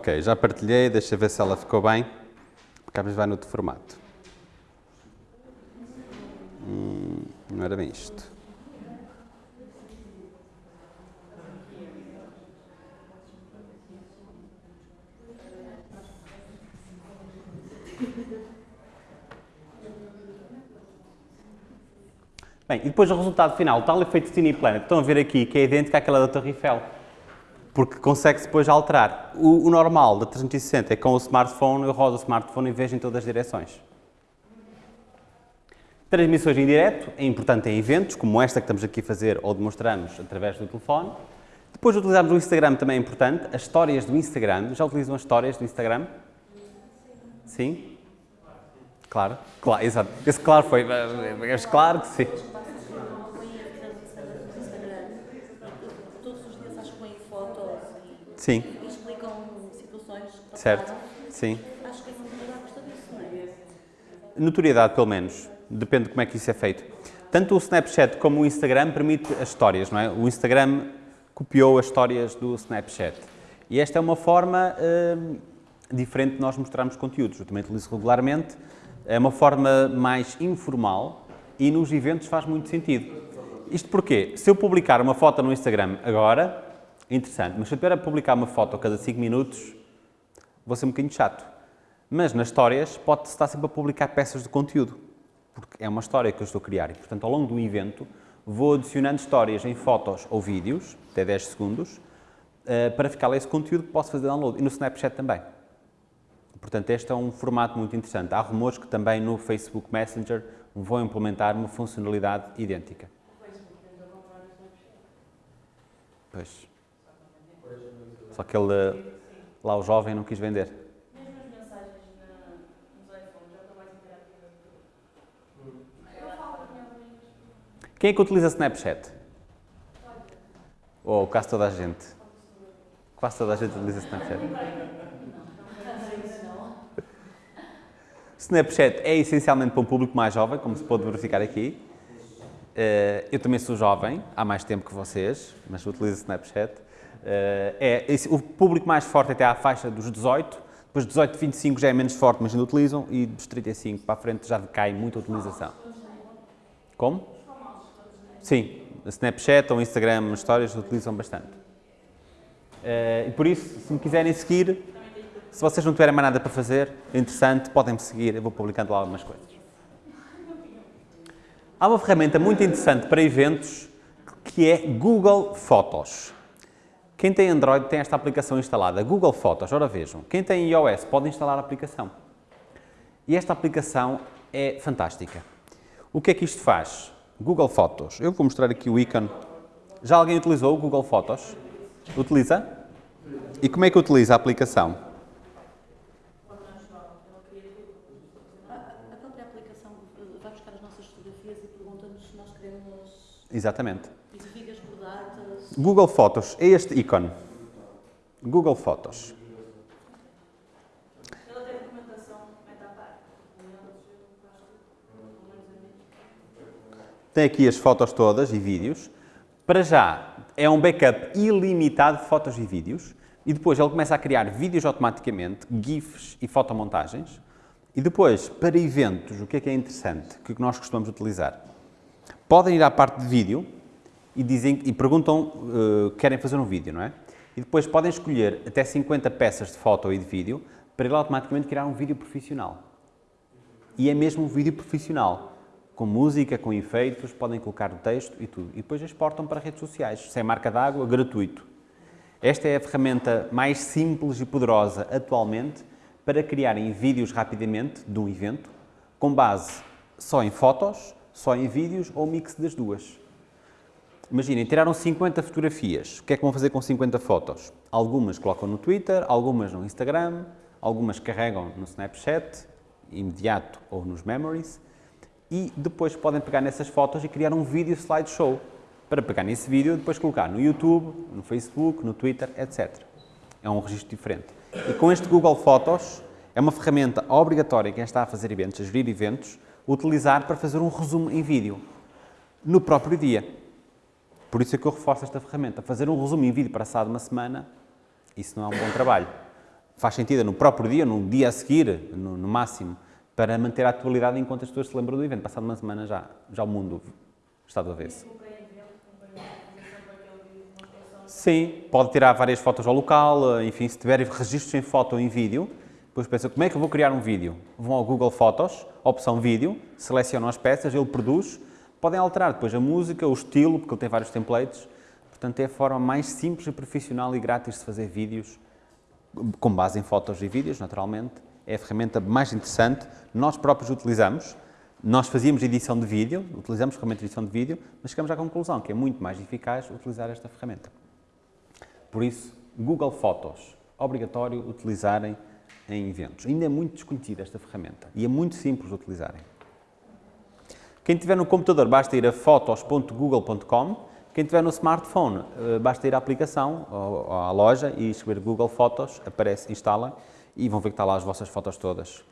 Ok, já partilhei, deixa ver se ela ficou bem, vezes vai no outro formato. Hum. Não era bem isto. Bem, e depois o resultado final, tal efeito Tiny Planet, estão a ver aqui, que é idêntico àquela da Torre Eiffel. Porque consegue-se depois alterar. O, o normal da 360 é com o smartphone, eu rodo o smartphone e vejo em todas as direções. Transmissões em direto é importante em eventos, como esta que estamos aqui a fazer ou demonstramos através do telefone. Depois utilizarmos o Instagram também é importante, as histórias do Instagram. Já utilizam as histórias do Instagram? Sim? Claro, claro, exato. Esse claro foi, mas claro que sim. Acompanhei a vida do Instagram. Todos os dias acho que põem fotos e, Sim, e explicam situações que certo, passaram. sim. Acho que a comunidade gosta disso, não é? Notoriedade, pelo menos. Depende de como é que isso é feito. Tanto o Snapchat como o Instagram permite as histórias, não é? O Instagram copiou as histórias do Snapchat. E esta é uma forma hum, diferente de nós mostrarmos conteúdos. Eu também utilizo regularmente. É uma forma mais informal e nos eventos faz muito sentido. Isto porquê? Se eu publicar uma foto no Instagram agora, é interessante, mas se eu tiver a publicar uma foto a cada 5 minutos, vou ser um bocadinho chato. Mas nas histórias pode-se estar sempre a publicar peças de conteúdo, porque é uma história que eu estou a criar e, portanto, ao longo do evento, vou adicionando histórias em fotos ou vídeos, até 10 segundos, eh, para ficar lá esse conteúdo que posso fazer download. E no Snapchat também. Portanto, este é um formato muito interessante. Há rumores que também no Facebook Messenger vão implementar uma funcionalidade idêntica. Pois. Só que ele, lá o jovem, não quis vender. Mesmo as mensagens nos iPhones já estão mais interativas amiga. Quem é que utiliza Snapchat? Ou quase toda a gente? Quase toda a gente utiliza Snapchat. Snapchat é essencialmente para um público mais jovem, como se pode verificar aqui. Eh, Eu também sou jovem, há mais tempo que vocês, mas utilizo Snapchat. Eh, É, esse- o público mais forte até à faixa dos 18, depois dos 18 a 25 já é menos forte, mas ainda utilizam, e dos 35 para a frente já decai muito a utilização. Como? Sim, Snapchat ou Instagram, histórias utilizam bastante. Eh, e por isso, se me quiserem seguir, se vocês não tiverem mais nada para fazer, é interessante, podem-me seguir, eu vou publicando lá algumas coisas. Há uma ferramenta muito interessante para eventos que é Google Fotos. Quem tem Android tem esta aplicação instalada, Google Fotos. Ora vejam, quem tem iOS pode instalar a aplicação. E esta aplicação é fantástica. O que é que isto faz? Google Fotos. Eu vou mostrar aqui o ícone. Já alguém utilizou o Google Fotos? Utiliza? E como é que utiliza a aplicação? Exatamente. e divididas por datas. Google Fotos é este ícone. Google Fotos. Tem aqui as fotos todas e vídeos. Para já, é um backup ilimitado de fotos e vídeos. E depois ele começa a criar vídeos automaticamente, GIFs e fotomontagens. E depois, para eventos, o que é que é interessante, que nós costumamos utilizar? Podem ir à parte de vídeo e, dizem, e perguntam uh, que querem fazer um vídeo, não é? E depois podem escolher até 50 peças de foto e de vídeo para ele automaticamente criar um vídeo profissional. E é mesmo um vídeo profissional, com música, com efeitos, podem colocar o texto e tudo. E depois exportam para redes sociais, sem marca d'água, gratuito. Esta é a ferramenta mais simples e poderosa atualmente para criarem vídeos rapidamente de um evento, com base só em fotos, só em vídeos ou mix das duas. Imaginem, tiraram 50 fotografias. O que é que vão fazer com 50 fotos? Algumas colocam no Twitter, algumas no Instagram, algumas carregam no Snapchat, imediato ou nos Memories, e depois podem pegar nessas fotos e criar um vídeo slideshow para pegar nesse vídeo depois colocar no YouTube, no Facebook, no Twitter, etc. É um registro diferente. E com este Google Fotos, é uma ferramenta obrigatória quem está a fazer eventos, a gerir eventos, utilizar para fazer um resumo em vídeo no próprio dia. Por isso é que eu reforço esta ferramenta. Fazer um resumo em vídeo passado uma semana, isso não é um bom trabalho. Faz sentido no próprio dia, no dia a seguir, no, no máximo, para manter a atualidade enquanto as pessoas se lembram do evento. Passado uma semana já, já o mundo está do avesso. Sim, pode tirar várias fotos ao local, enfim, se tiver registros em foto ou em vídeo, depois pensa, como é que eu vou criar um vídeo? Vão ao Google Fotos, opção vídeo, selecionam as peças, ele produz, podem alterar depois a música, o estilo, porque ele tem vários templates, portanto é a forma mais simples e profissional e grátis de fazer vídeos, com base em fotos e vídeos, naturalmente, é a ferramenta mais interessante, nós próprios utilizamos, nós fazíamos edição de vídeo, utilizamos ferramenta de edição de vídeo, mas chegamos à conclusão que é muito mais eficaz utilizar esta ferramenta. Por isso, Google Fotos, obrigatório utilizarem em eventos. Ainda é muito desconhecida esta ferramenta e é muito simples de utilizarem. Quem tiver no computador, basta ir a fotos.google.com. Quem tiver no smartphone, eh, basta ir à aplicação, à loja e escrever Google Fotos, aparece, instala e vão ver que está lá as vossas fotos todas.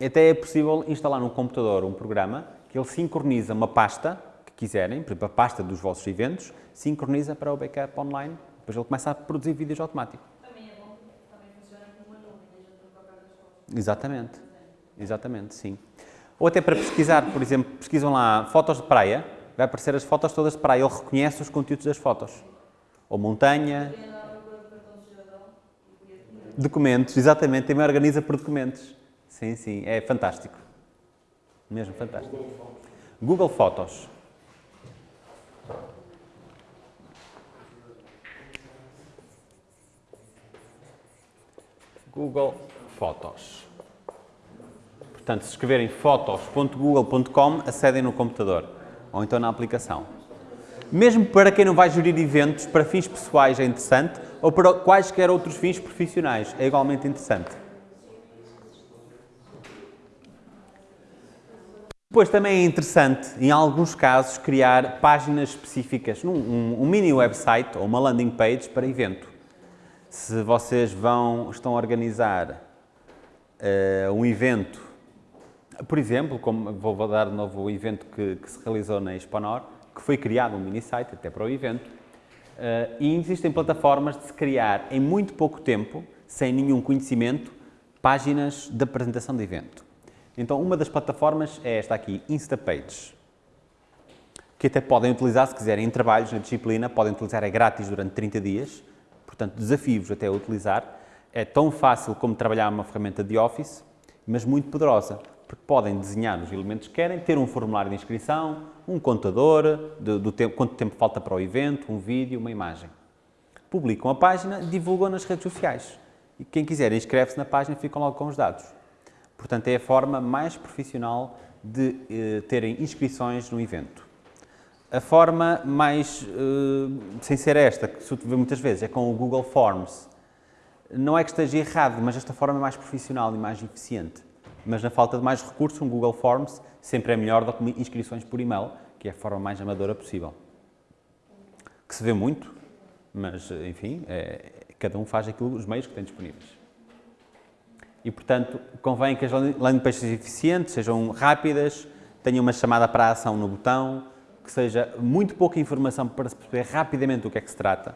Até é possível instalar no computador um programa que ele sincroniza uma pasta que quiserem, por exemplo, a pasta dos vossos eventos, sincroniza para o backup online, depois ele começa a produzir vídeos automático. Também é bom, também funciona como uma nuvem. Exatamente, exatamente, sim. Ou até para pesquisar, por exemplo, pesquisam lá fotos de praia, vai aparecer as fotos todas de praia, ele reconhece os conteúdos das fotos. Ou montanha, documentos, exatamente, também organiza por documentos. Sim, sim, é fantástico. Mesmo fantástico. Google Fotos. Google Fotos. Portanto, se escreverem fotos.google.com, acedem no computador ou então na aplicação. Mesmo para quem não vai gerir eventos, para fins pessoais é interessante, ou para quaisquer outros fins profissionais, é igualmente interessante. Depois também é interessante, em alguns casos, criar páginas específicas, um, um mini website ou uma landing page para evento. Se vocês vão, estão a organizar eh, um evento, por exemplo, como vou, dar de novo o evento que, que se realizou na Exponor, que foi criado um mini site até para o evento, eh, e existem plataformas de se criar em muito pouco tempo, sem nenhum conhecimento, páginas de apresentação de evento. Então, uma das plataformas é esta aqui, Instapage, que até podem utilizar, se quiserem, em trabalhos na disciplina, podem utilizar, é grátis durante 30 dias, portanto, desafio-vos até a utilizar. É tão fácil como trabalhar uma ferramenta de Office, mas muito poderosa, porque podem desenhar os elementos que querem, ter um formulário de inscrição, um contador, do, do tempo, quanto tempo falta para o evento, um vídeo, uma imagem. Publicam a página, divulgam nas redes sociais. E quem quiser inscreve-se na página ficam logo com os dados. Portanto, é a forma mais profissional de eh, terem inscrições no evento. A forma mais, eh, sem ser esta, que se vê muitas vezes, é com o Google Forms. Não é que esteja errado, mas esta forma é mais profissional e mais eficiente. Mas na falta de mais recursos, um Google Forms sempre é melhor do que inscrições por e-mail, que é a forma mais amadora possível. Que se vê muito, mas, enfim, é, cada um faz aquilo, os meios que tem disponíveis. E, portanto, convém que as landing pages sejam eficientes, sejam rápidas, tenham uma chamada para a ação no botão, que seja muito pouca informação para se perceber rapidamente do que é que se trata.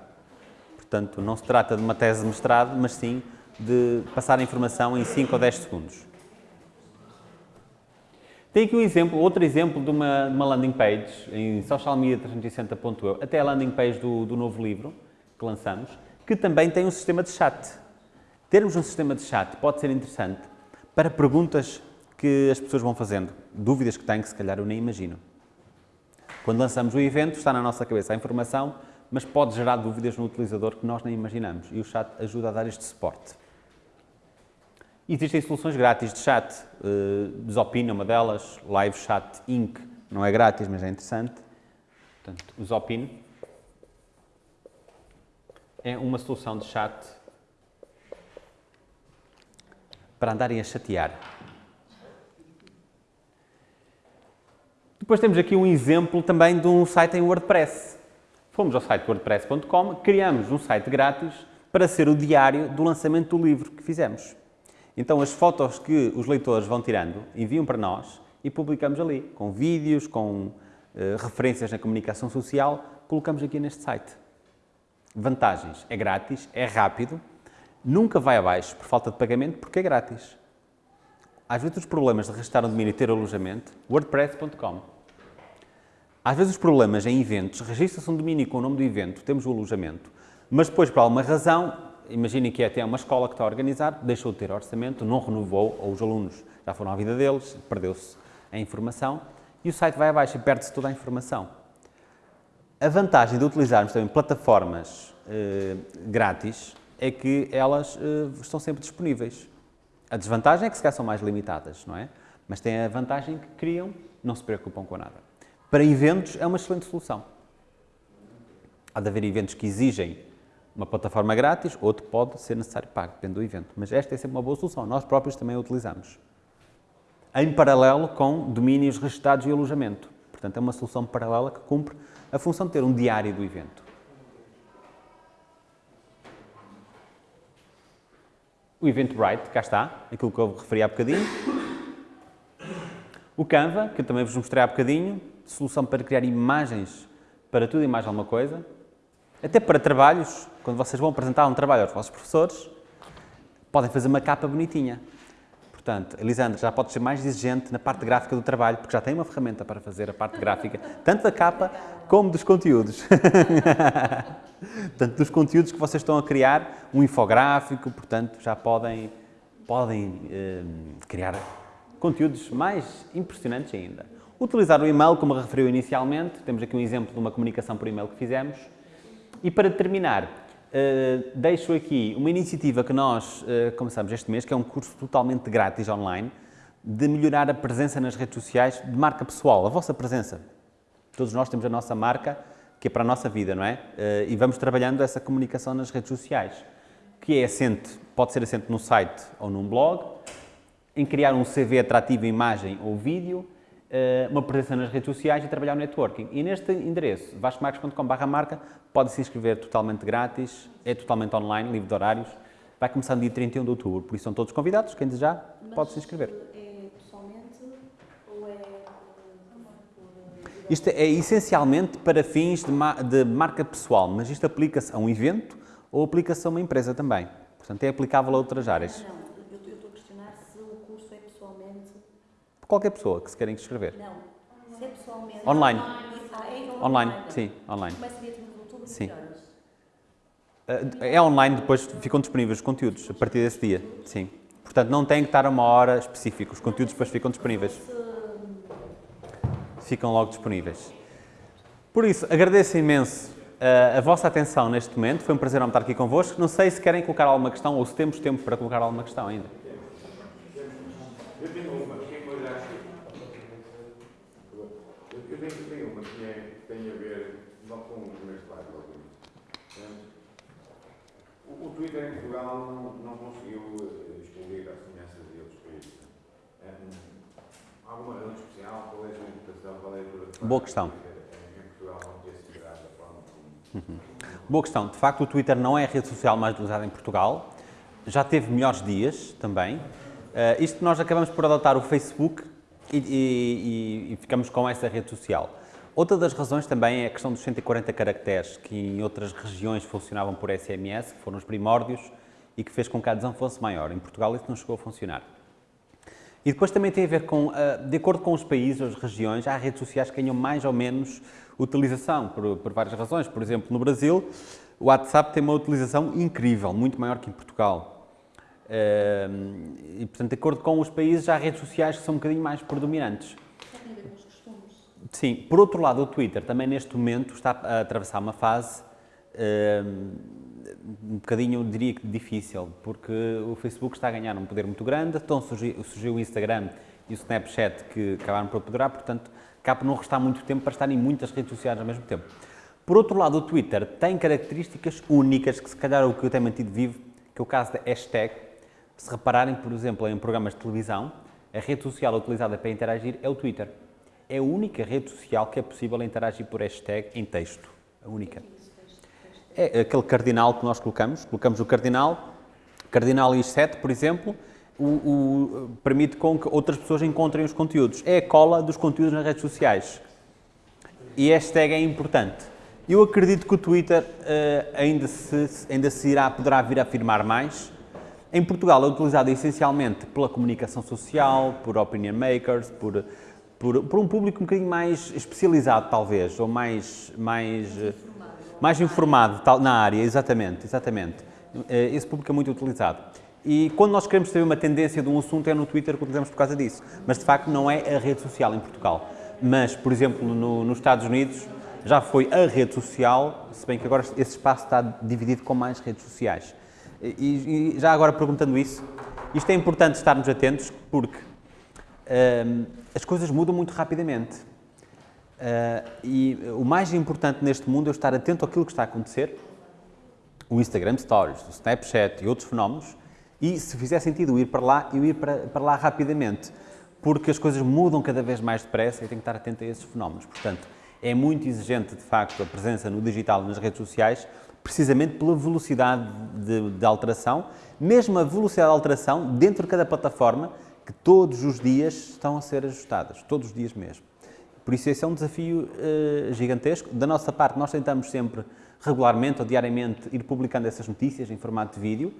Portanto, não se trata de uma tese de mestrado, mas sim de passar a informação em 5 ou 10 segundos. Tem aqui um exemplo, outro exemplo de uma, de uma landing page em socialmedia360.eu, até a landing page do, do novo livro que lançamos, que também tem um sistema de chat. Termos um sistema de chat pode ser interessante para perguntas que as pessoas vão fazendo, dúvidas que têm que se calhar eu nem imagino. Quando lançamos o evento, está na nossa cabeça a informação, mas pode gerar dúvidas no utilizador que nós nem imaginamos e o chat ajuda a dar este suporte. Existem soluções grátis de chat, uh, Zopin é uma delas, Live Chat Inc. não é grátis, mas é interessante. Portanto, o Zopin é uma solução de chat para andarem a chatear. Depois temos aqui um exemplo também de um site em WordPress. Fomos ao site wordpress.com, criamos um site grátis para ser o diário do lançamento do livro que fizemos. Então as fotos que os leitores vão tirando enviam para nós e publicamos ali, com vídeos, com uh, referências na comunicação social, colocamos aqui neste site. Vantagens, é grátis, é rápido, nunca vai abaixo por falta de pagamento porque é grátis. Às vezes os problemas de registrar um domínio e ter alojamento, wordpress.com. Às vezes os problemas em eventos, registra-se um domínio com o nome do evento, temos o alojamento, mas depois, por alguma razão, imaginem que é até uma escola que está a organizar, deixou de ter orçamento, não renovou, ou os alunos já foram à vida deles, perdeu-se a informação, e o site vai abaixo e perde-se toda a informação. A vantagem de utilizarmos também plataformas eh, grátis é que elas eh, estão sempre disponíveis. A desvantagem é que se calhar são mais limitadas, não é? Mas tem a vantagem que criam, não se preocupam com nada. Para eventos é uma excelente solução. Há de haver eventos que exigem uma plataforma grátis, outro pode ser necessário pago, depende do evento. Mas esta é sempre uma boa solução, nós próprios também a utilizamos. Em paralelo com domínios registrados e alojamento. Portanto, é uma solução paralela que cumpre a função de ter um diário do evento. O Eventbrite, cá está, aquilo que eu referi há bocadinho. O Canva, que eu também vos mostrei há bocadinho, solução para criar imagens para tudo e mais alguma coisa. Até para trabalhos, quando vocês vão apresentar um trabalho aos vossos professores, podem fazer uma capa bonitinha. Portanto, Elisandra já pode ser mais exigente na parte gráfica do trabalho, porque já tem uma ferramenta para fazer a parte gráfica, tanto da capa como dos conteúdos. tanto dos conteúdos que vocês estão a criar, um infográfico, portanto, já podem, podem eh, criar conteúdos mais impressionantes ainda. Utilizar o e-mail, como referiu inicialmente, temos aqui um exemplo de uma comunicação por e-mail que fizemos. E para terminar, Uh, deixo aqui uma iniciativa que nós uh, começamos este mês, que é um curso totalmente grátis online, de melhorar a presença nas redes sociais de marca pessoal, a vossa presença. Todos nós temos a nossa marca, que é para a nossa vida, não é? Uh, e vamos trabalhando essa comunicação nas redes sociais, que é assente, pode ser assente num site ou num blog, em criar um CV atrativo, imagem ou vídeo, uma presença nas redes sociais e trabalhar o networking. E neste endereço, vascomarques.com.br marca, pode se inscrever totalmente grátis, é totalmente online, livre de horários, vai começar no dia 31 de outubro, por isso são todos convidados, quem desejar pode se inscrever. é pessoalmente ou é... Isto é essencialmente para fins de, ma de marca pessoal, mas isto aplica-se a um evento ou aplica-se a uma empresa também. Portanto, é aplicável a outras áreas. Não, eu eu estou a questionar se o curso é pessoalmente... Qualquer pessoa que se queira inscrever. Não, se é pessoalmente... Online. É Online, sim, online. Começa dia 30 de outubro, Sim. Eh, É online, depois ficam disponíveis os conteúdos, a partir desse dia, sim. Portanto, não tem que estar a uma hora específica, os conteúdos depois ficam disponíveis. Ficam logo disponíveis. Por isso, agradeço imenso eh, a vossa atenção neste momento, foi um prazer estar aqui convosco. Não sei se querem colocar alguma questão ou se temos tempo para colocar alguma questão ainda. Eu tenho uma, que é uma já eu, eu tenho, tenho uma que é- tem a ver não com o primeiro slide logo ali. O, o Twitter em Portugal não, não conseguiu eh, explodir a semelhança de outros países. Hum, há alguma razão especial? Qual é a interpretação? Qual é a Boa questão. Twitter Em, em Portugal não ter se virado da forma como... Boa questão. De facto, o Twitter não é a rede social mais utilizada em Portugal. Já teve melhores dias também. Uh, isto nós acabamos por adotar o Facebook e, e- e- e ficamos com essa rede social. Outra das razões também é a questão dos 140 caracteres, que em outras regiões funcionavam por SMS, que foram os primórdios, e que fez com que a adesão fosse maior. Em Portugal isso não chegou a funcionar. E depois também tem a ver com, ah, de acordo com os países, as regiões, há redes sociais que ganham mais ou menos utilização, por, por várias razões. Por exemplo, no Brasil, o WhatsApp tem uma utilização incrível, muito maior que em Portugal. Ah, E, portanto, de acordo com os países, há redes sociais que são um bocadinho mais predominantes. Só tem a ver com os costumes. Sim, por outro lado, o Twitter também neste momento está a atravessar uma fase hum, um bocadinho, diria que difícil, porque o Facebook está a ganhar um poder muito grande, então surgiu, surgiu o Instagram e o Snapchat que acabaram por apoderar, portanto, acaba por não restar muito tempo para estar em muitas redes sociais ao mesmo tempo. Por outro lado, o Twitter tem características únicas que se calhar é o que eu tenho mantido vivo, que é o caso da hashtag. Se repararem, por exemplo, em programas de televisão, a rede social utilizada para interagir é o Twitter. É a única rede social que é possível interagir por hashtag em texto. A única. É aquele cardinal que nós colocamos. Colocamos o cardinal, cardinal i7, por exemplo, o, o- permite com que outras pessoas encontrem os conteúdos. É a cola dos conteúdos nas redes sociais. E hashtag é importante. Eu acredito que o Twitter eh, ainda, se, ainda se irá, poderá vir a afirmar mais. Em Portugal é utilizado essencialmente pela comunicação social, por opinion makers, por, por, por um público um bocadinho mais especializado, talvez, ou mais, mais, mais informado tal, na área, exatamente, exatamente. Eh, Esse público é muito utilizado. E quando nós queremos saber uma tendência de um assunto é no Twitter que utilizamos por causa disso. Mas de facto não é a rede social em Portugal. Mas, por exemplo, no- nos Estados Unidos já foi a rede social, se bem que agora esse espaço está dividido com mais redes sociais. E, e já agora perguntando isso, isto é importante estarmos atentos porque as coisas mudam muito rapidamente. Ah, e o mais importante neste mundo é estar atento àquilo que está a acontecer, o Instagram Stories, o Snapchat e outros fenómenos, e se fizer sentido ir para lá, eu ir para, para lá rapidamente, porque as coisas mudam cada vez mais depressa e tenho que estar atento a esses fenómenos. Portanto, é muito exigente, de facto, a presença no digital nas redes sociais, precisamente pela velocidade de, de alteração, mesmo a velocidade de alteração dentro de cada plataforma, que todos os dias estão a ser ajustadas, todos os dias mesmo. Por isso, esse é um desafio eh, gigantesco. Da nossa parte, nós tentamos sempre, regularmente ou diariamente, ir publicando essas notícias em formato de vídeo,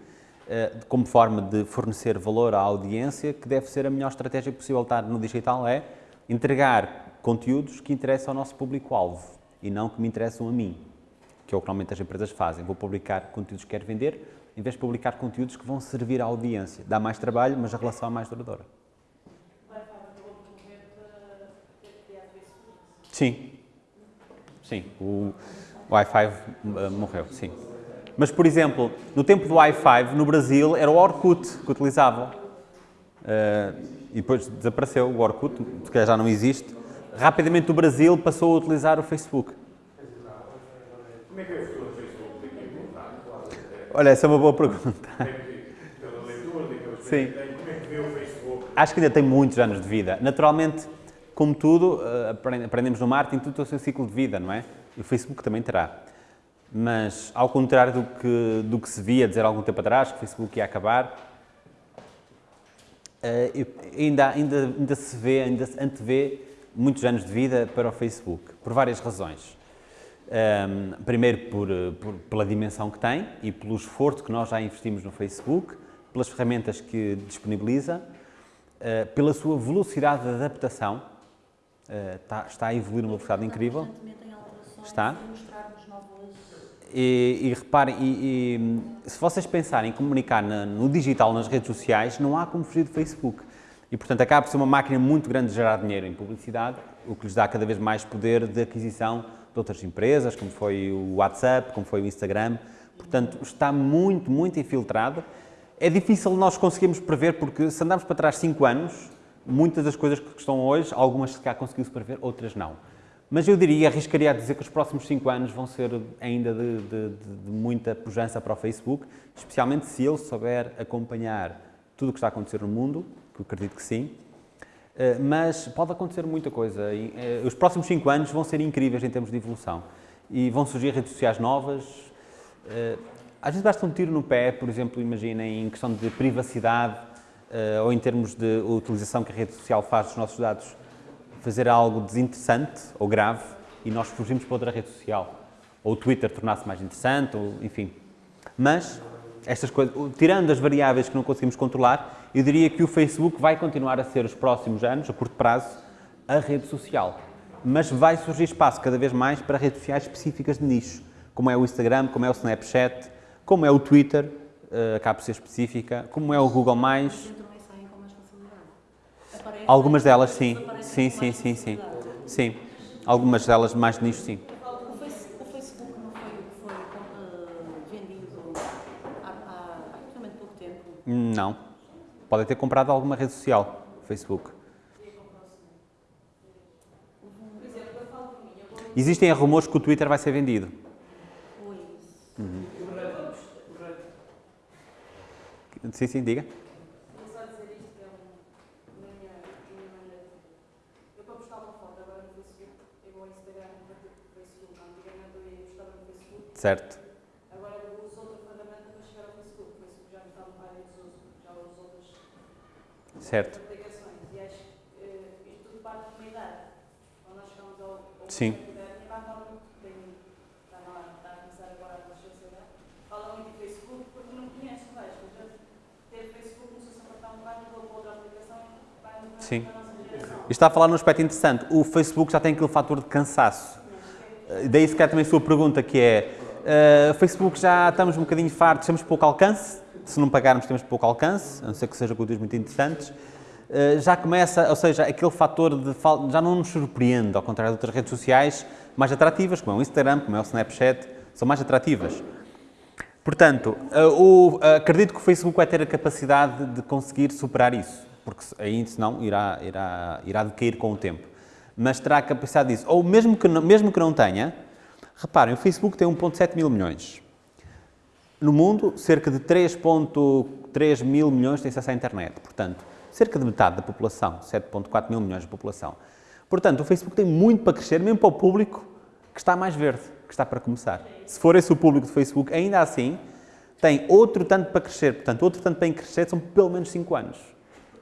eh, como forma de fornecer valor à audiência, que deve ser a melhor estratégia possível estar no digital, é entregar conteúdos que interessam ao nosso público-alvo e não que me interessam a mim, que é o que normalmente as empresas fazem. Vou publicar conteúdos que quero vender, em vez de publicar conteúdos que vão servir à audiência. Dá mais trabalho, mas a relação é mais duradoura. Facebook. Sim. Sim, o Wi-Fi uh, morreu, sim. Mas, por exemplo, no tempo do Wi-Fi, no Brasil, era o Orkut que utilizavam. Uh, e depois desapareceu o Orkut, se calhar já não existe. Rapidamente o Brasil passou a utilizar o Facebook. Como é que é o futuro do Facebook daqui a pouco? Olha, essa é uma boa pergunta. Pela leitura, daquelas Sim. como é que vê o Facebook? Acho que ainda tem muitos anos de vida. Naturalmente, como tudo, eh, aprend- aprendemos no marketing, tudo tem o seu ciclo de vida, não é? E o Facebook também terá. Mas, ao contrário do que, do que se via dizer há algum tempo atrás, que o Facebook ia acabar, eh, ainda, ainda, ainda se vê, ainda se antevê muitos anos de vida para o Facebook, por várias razões. Ahm, primeiro, por, eh, por- pela dimensão que tem e pelo esforço que nós já investimos no Facebook, pelas ferramentas que disponibiliza, eh, pela sua velocidade de adaptação, eh, está, está a evoluir numa velocidade incrível. Está. E, e reparem, e- e, se vocês pensarem em comunicar na- no digital, nas redes sociais, não há como fugir do Facebook. E, portanto, acaba por ser uma máquina muito grande de gerar dinheiro em publicidade, o que lhes dá cada vez mais poder de aquisição de outras empresas, como foi o WhatsApp, como foi o Instagram. Portanto, está muito, muito infiltrado. É difícil nós conseguirmos prever, porque se andarmos para trás 5 anos, muitas das coisas que estão hoje, algumas se calhar conseguiu-se prever, outras não. Mas eu diria, arriscaria a dizer que os próximos 5 anos vão ser ainda de, de- de- de muita pujança para o Facebook, especialmente se ele souber acompanhar tudo o que está a acontecer no mundo, que eu acredito que sim. Eh, Mas pode acontecer muita coisa. Eh, Os próximos 5 anos vão ser incríveis em termos de evolução. E vão surgir redes sociais novas. Eh, Às vezes basta um tiro no pé, por exemplo, imaginem, em questão de privacidade ou em termos de utilização que a rede social faz dos nossos dados, fazer algo desinteressante ou grave e nós fugimos para outra rede social. Ou o Twitter tornar-se mais interessante, ou, enfim. Mas, estas coisas, tirando as variáveis que não conseguimos controlar, eu diria que o Facebook vai continuar a ser, os próximos anos, a curto prazo, a rede social. Mas vai surgir espaço cada vez mais para redes sociais específicas de nicho, como é o Instagram, como é o Snapchat, como é o Twitter, eh, acaba por ser específica, como é o Google+. Mais Algumas delas, sim. Sim, sim, sim, sim. Sim. Algumas delas mais de nicho, sim. O, Face- o Facebook não foi o que foi eh, vendido há, há, há relativamente pouco tempo. Não. Podem ter comprado alguma rede social, Facebook. Existem rumores que o Twitter vai ser vendido. Oi. Sim, sim, diga. Vou Certo. isto Sim. Sim. E está a falar num aspecto interessante. O Facebook já tem aquele fator de cansaço. Eh, Daí se calhar também a sua pergunta que é uh, Facebook já estamos um bocadinho fartos, temos pouco alcance, se não pagarmos temos pouco alcance, a não ser que sejam conteúdos muito interessantes. Uh, já começa, ou seja, aquele fator de já não nos surpreende, ao contrário de outras redes sociais mais atrativas, como é o Instagram, como é o Snapchat, são mais atrativas. Portanto, uh, o, acredito que o Facebook vai ter a capacidade de conseguir superar isso, porque aí senão irá, irá, irá decair com o tempo. Mas terá a capacidade disso. Ou mesmo que mesmo que não tenha, reparem, o Facebook tem 1,7 mil milhões. No mundo, cerca de 3,3 mil milhões têm acesso à internet. Portanto, cerca de metade da população, 7,4 mil milhões de população. Portanto, o Facebook tem muito para crescer, mesmo para o público que está mais verde, que está para começar. Se for esse o público do Facebook, ainda assim, tem outro tanto para crescer. Portanto, outro tanto para crescer são pelo menos 5 anos.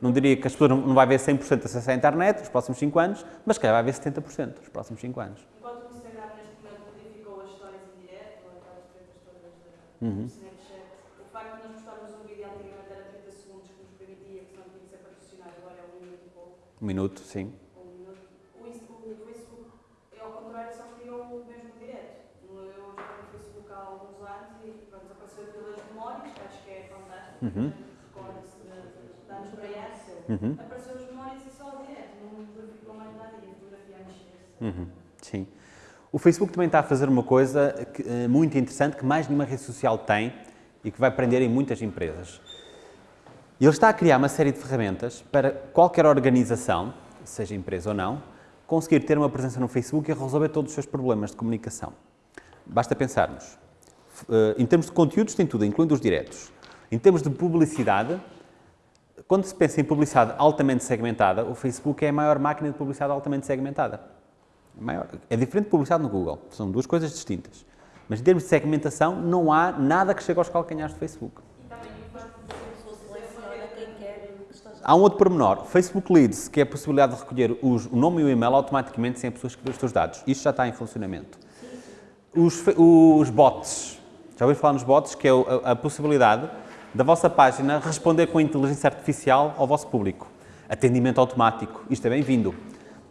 Não diria que as pessoas não vai haver 100% de acesso à internet nos próximos 5 anos, mas que vai haver 70% nos próximos 5 anos. Enquanto o Instagram neste momento modificou as histórias em direto, aquelas tretas todas do Uhum. Snapchat, o facto de nós postarmos um vídeo antigamente era 30 segundos que nos permitia, que não tinha que ser patrocinado, agora é um minuto e pouco, Um minuto, sim. ou um minuto. O, Facebook, é ao contrário, só criou o mesmo direto. Eu já tenho o Facebook há alguns anos e pronto, apareceu das memórias, que acho que é fantástico, Uhum. recorda-se de, anos para. Uhum. Apareceu as memórias e só o direto, não ficou mais nada e a fotografia a mexer-se. Uhum, Sim. O Facebook também está a fazer uma coisa que, eh, muito interessante que mais nenhuma rede social tem e que vai prender em muitas empresas. Ele está a criar uma série de ferramentas para qualquer organização, seja empresa ou não, conseguir ter uma presença no Facebook e resolver todos os seus problemas de comunicação. Basta pensarmos. Eh, Em termos de conteúdos, tem tudo, incluindo os diretos. Em termos de publicidade, quando se pensa em publicidade altamente segmentada, o Facebook é a maior máquina de publicidade altamente segmentada. Maior. É diferente de publicidade no Google, são duas coisas distintas. Mas em termos de segmentação, não há nada que chegue aos calcanhares do Facebook. Há um outro pormenor, Facebook Leads, que é a possibilidade de recolher os- o nome e o e-mail automaticamente sem a pessoa escrever os seus dados. Isto já está em funcionamento. Os, os bots, já ouviu falar nos bots, que é a, a possibilidade da vossa página responder com inteligência artificial ao vosso público. Atendimento automático, isto é bem-vindo.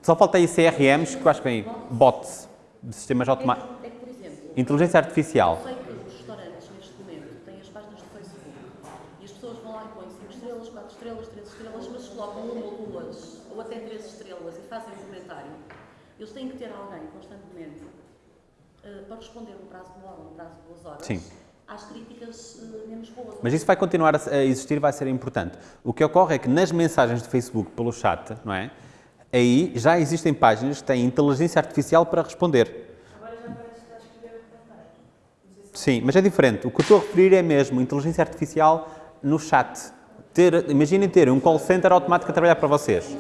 Só falta aí CRMs, que eu acho que vem bots, de sistemas automáticos. É que, por exemplo, Inteligência artificial. eu sei que os restaurantes neste momento têm as páginas do Facebook e as pessoas vão lá e põem 5 estrelas, 4 estrelas, 3 estrelas, mas colocam uma ou duas, ou até 3 estrelas e fazem um comentário. Eles têm que ter alguém constantemente eh, para responder no prazo de uma hora, no prazo de duas horas, Sim. às críticas eh, menos boas. Mas isso vai continuar a a existir, vai ser importante. O que ocorre é que nas mensagens de Facebook pelo chat, não é? Aí já existem páginas que têm inteligência artificial para responder. Agora já parece está a escrever se Sim, mas é diferente. O que eu estou a referir é mesmo inteligência artificial no chat. Ter, imaginem ter um call center automático a trabalhar para vocês.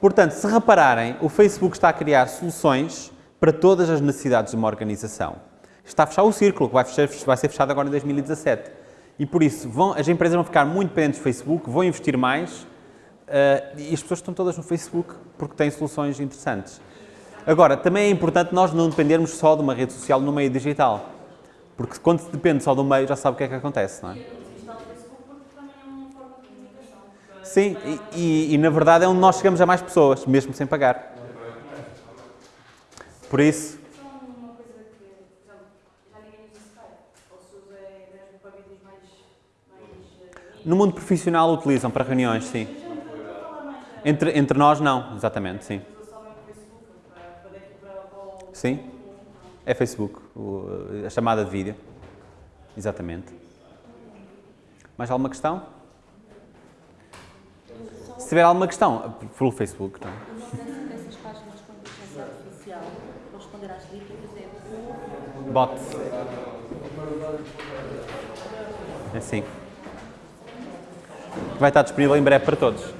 Portanto, se repararem, o Facebook está a criar soluções para todas as necessidades de uma organização. Está a fechar o círculo, que vai, fechar- vai ser fechado agora em 2017. E por isso, vão- as empresas vão ficar muito dependentes do Facebook, vão investir mais e as pessoas estão todas no Facebook porque têm soluções interessantes. Agora, também é importante nós não dependermos só de uma rede social no meio digital. Porque quando se depende só do meio, já sabe o que é que acontece, não é? é comunicação. Sim, e, e- e, na verdade é onde nós chegamos a mais pessoas, mesmo sem pagar. Por isso, é no mundo profissional utilizam para reuniões, sim. Entre, entre nós, não, exatamente, sim. Sim, é Facebook, o- a chamada de vídeo. Exatamente. Mais alguma questão? Se tiver alguma questão, pelo Facebook, não é? Dessas páginas com inteligência artificial responder às críticas é Bot. Assim. Vai estar disponível em breve para todos.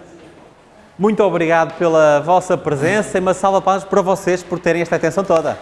Muito obrigado pela vossa presença e uma salva de palmas para vocês por terem esta atenção toda.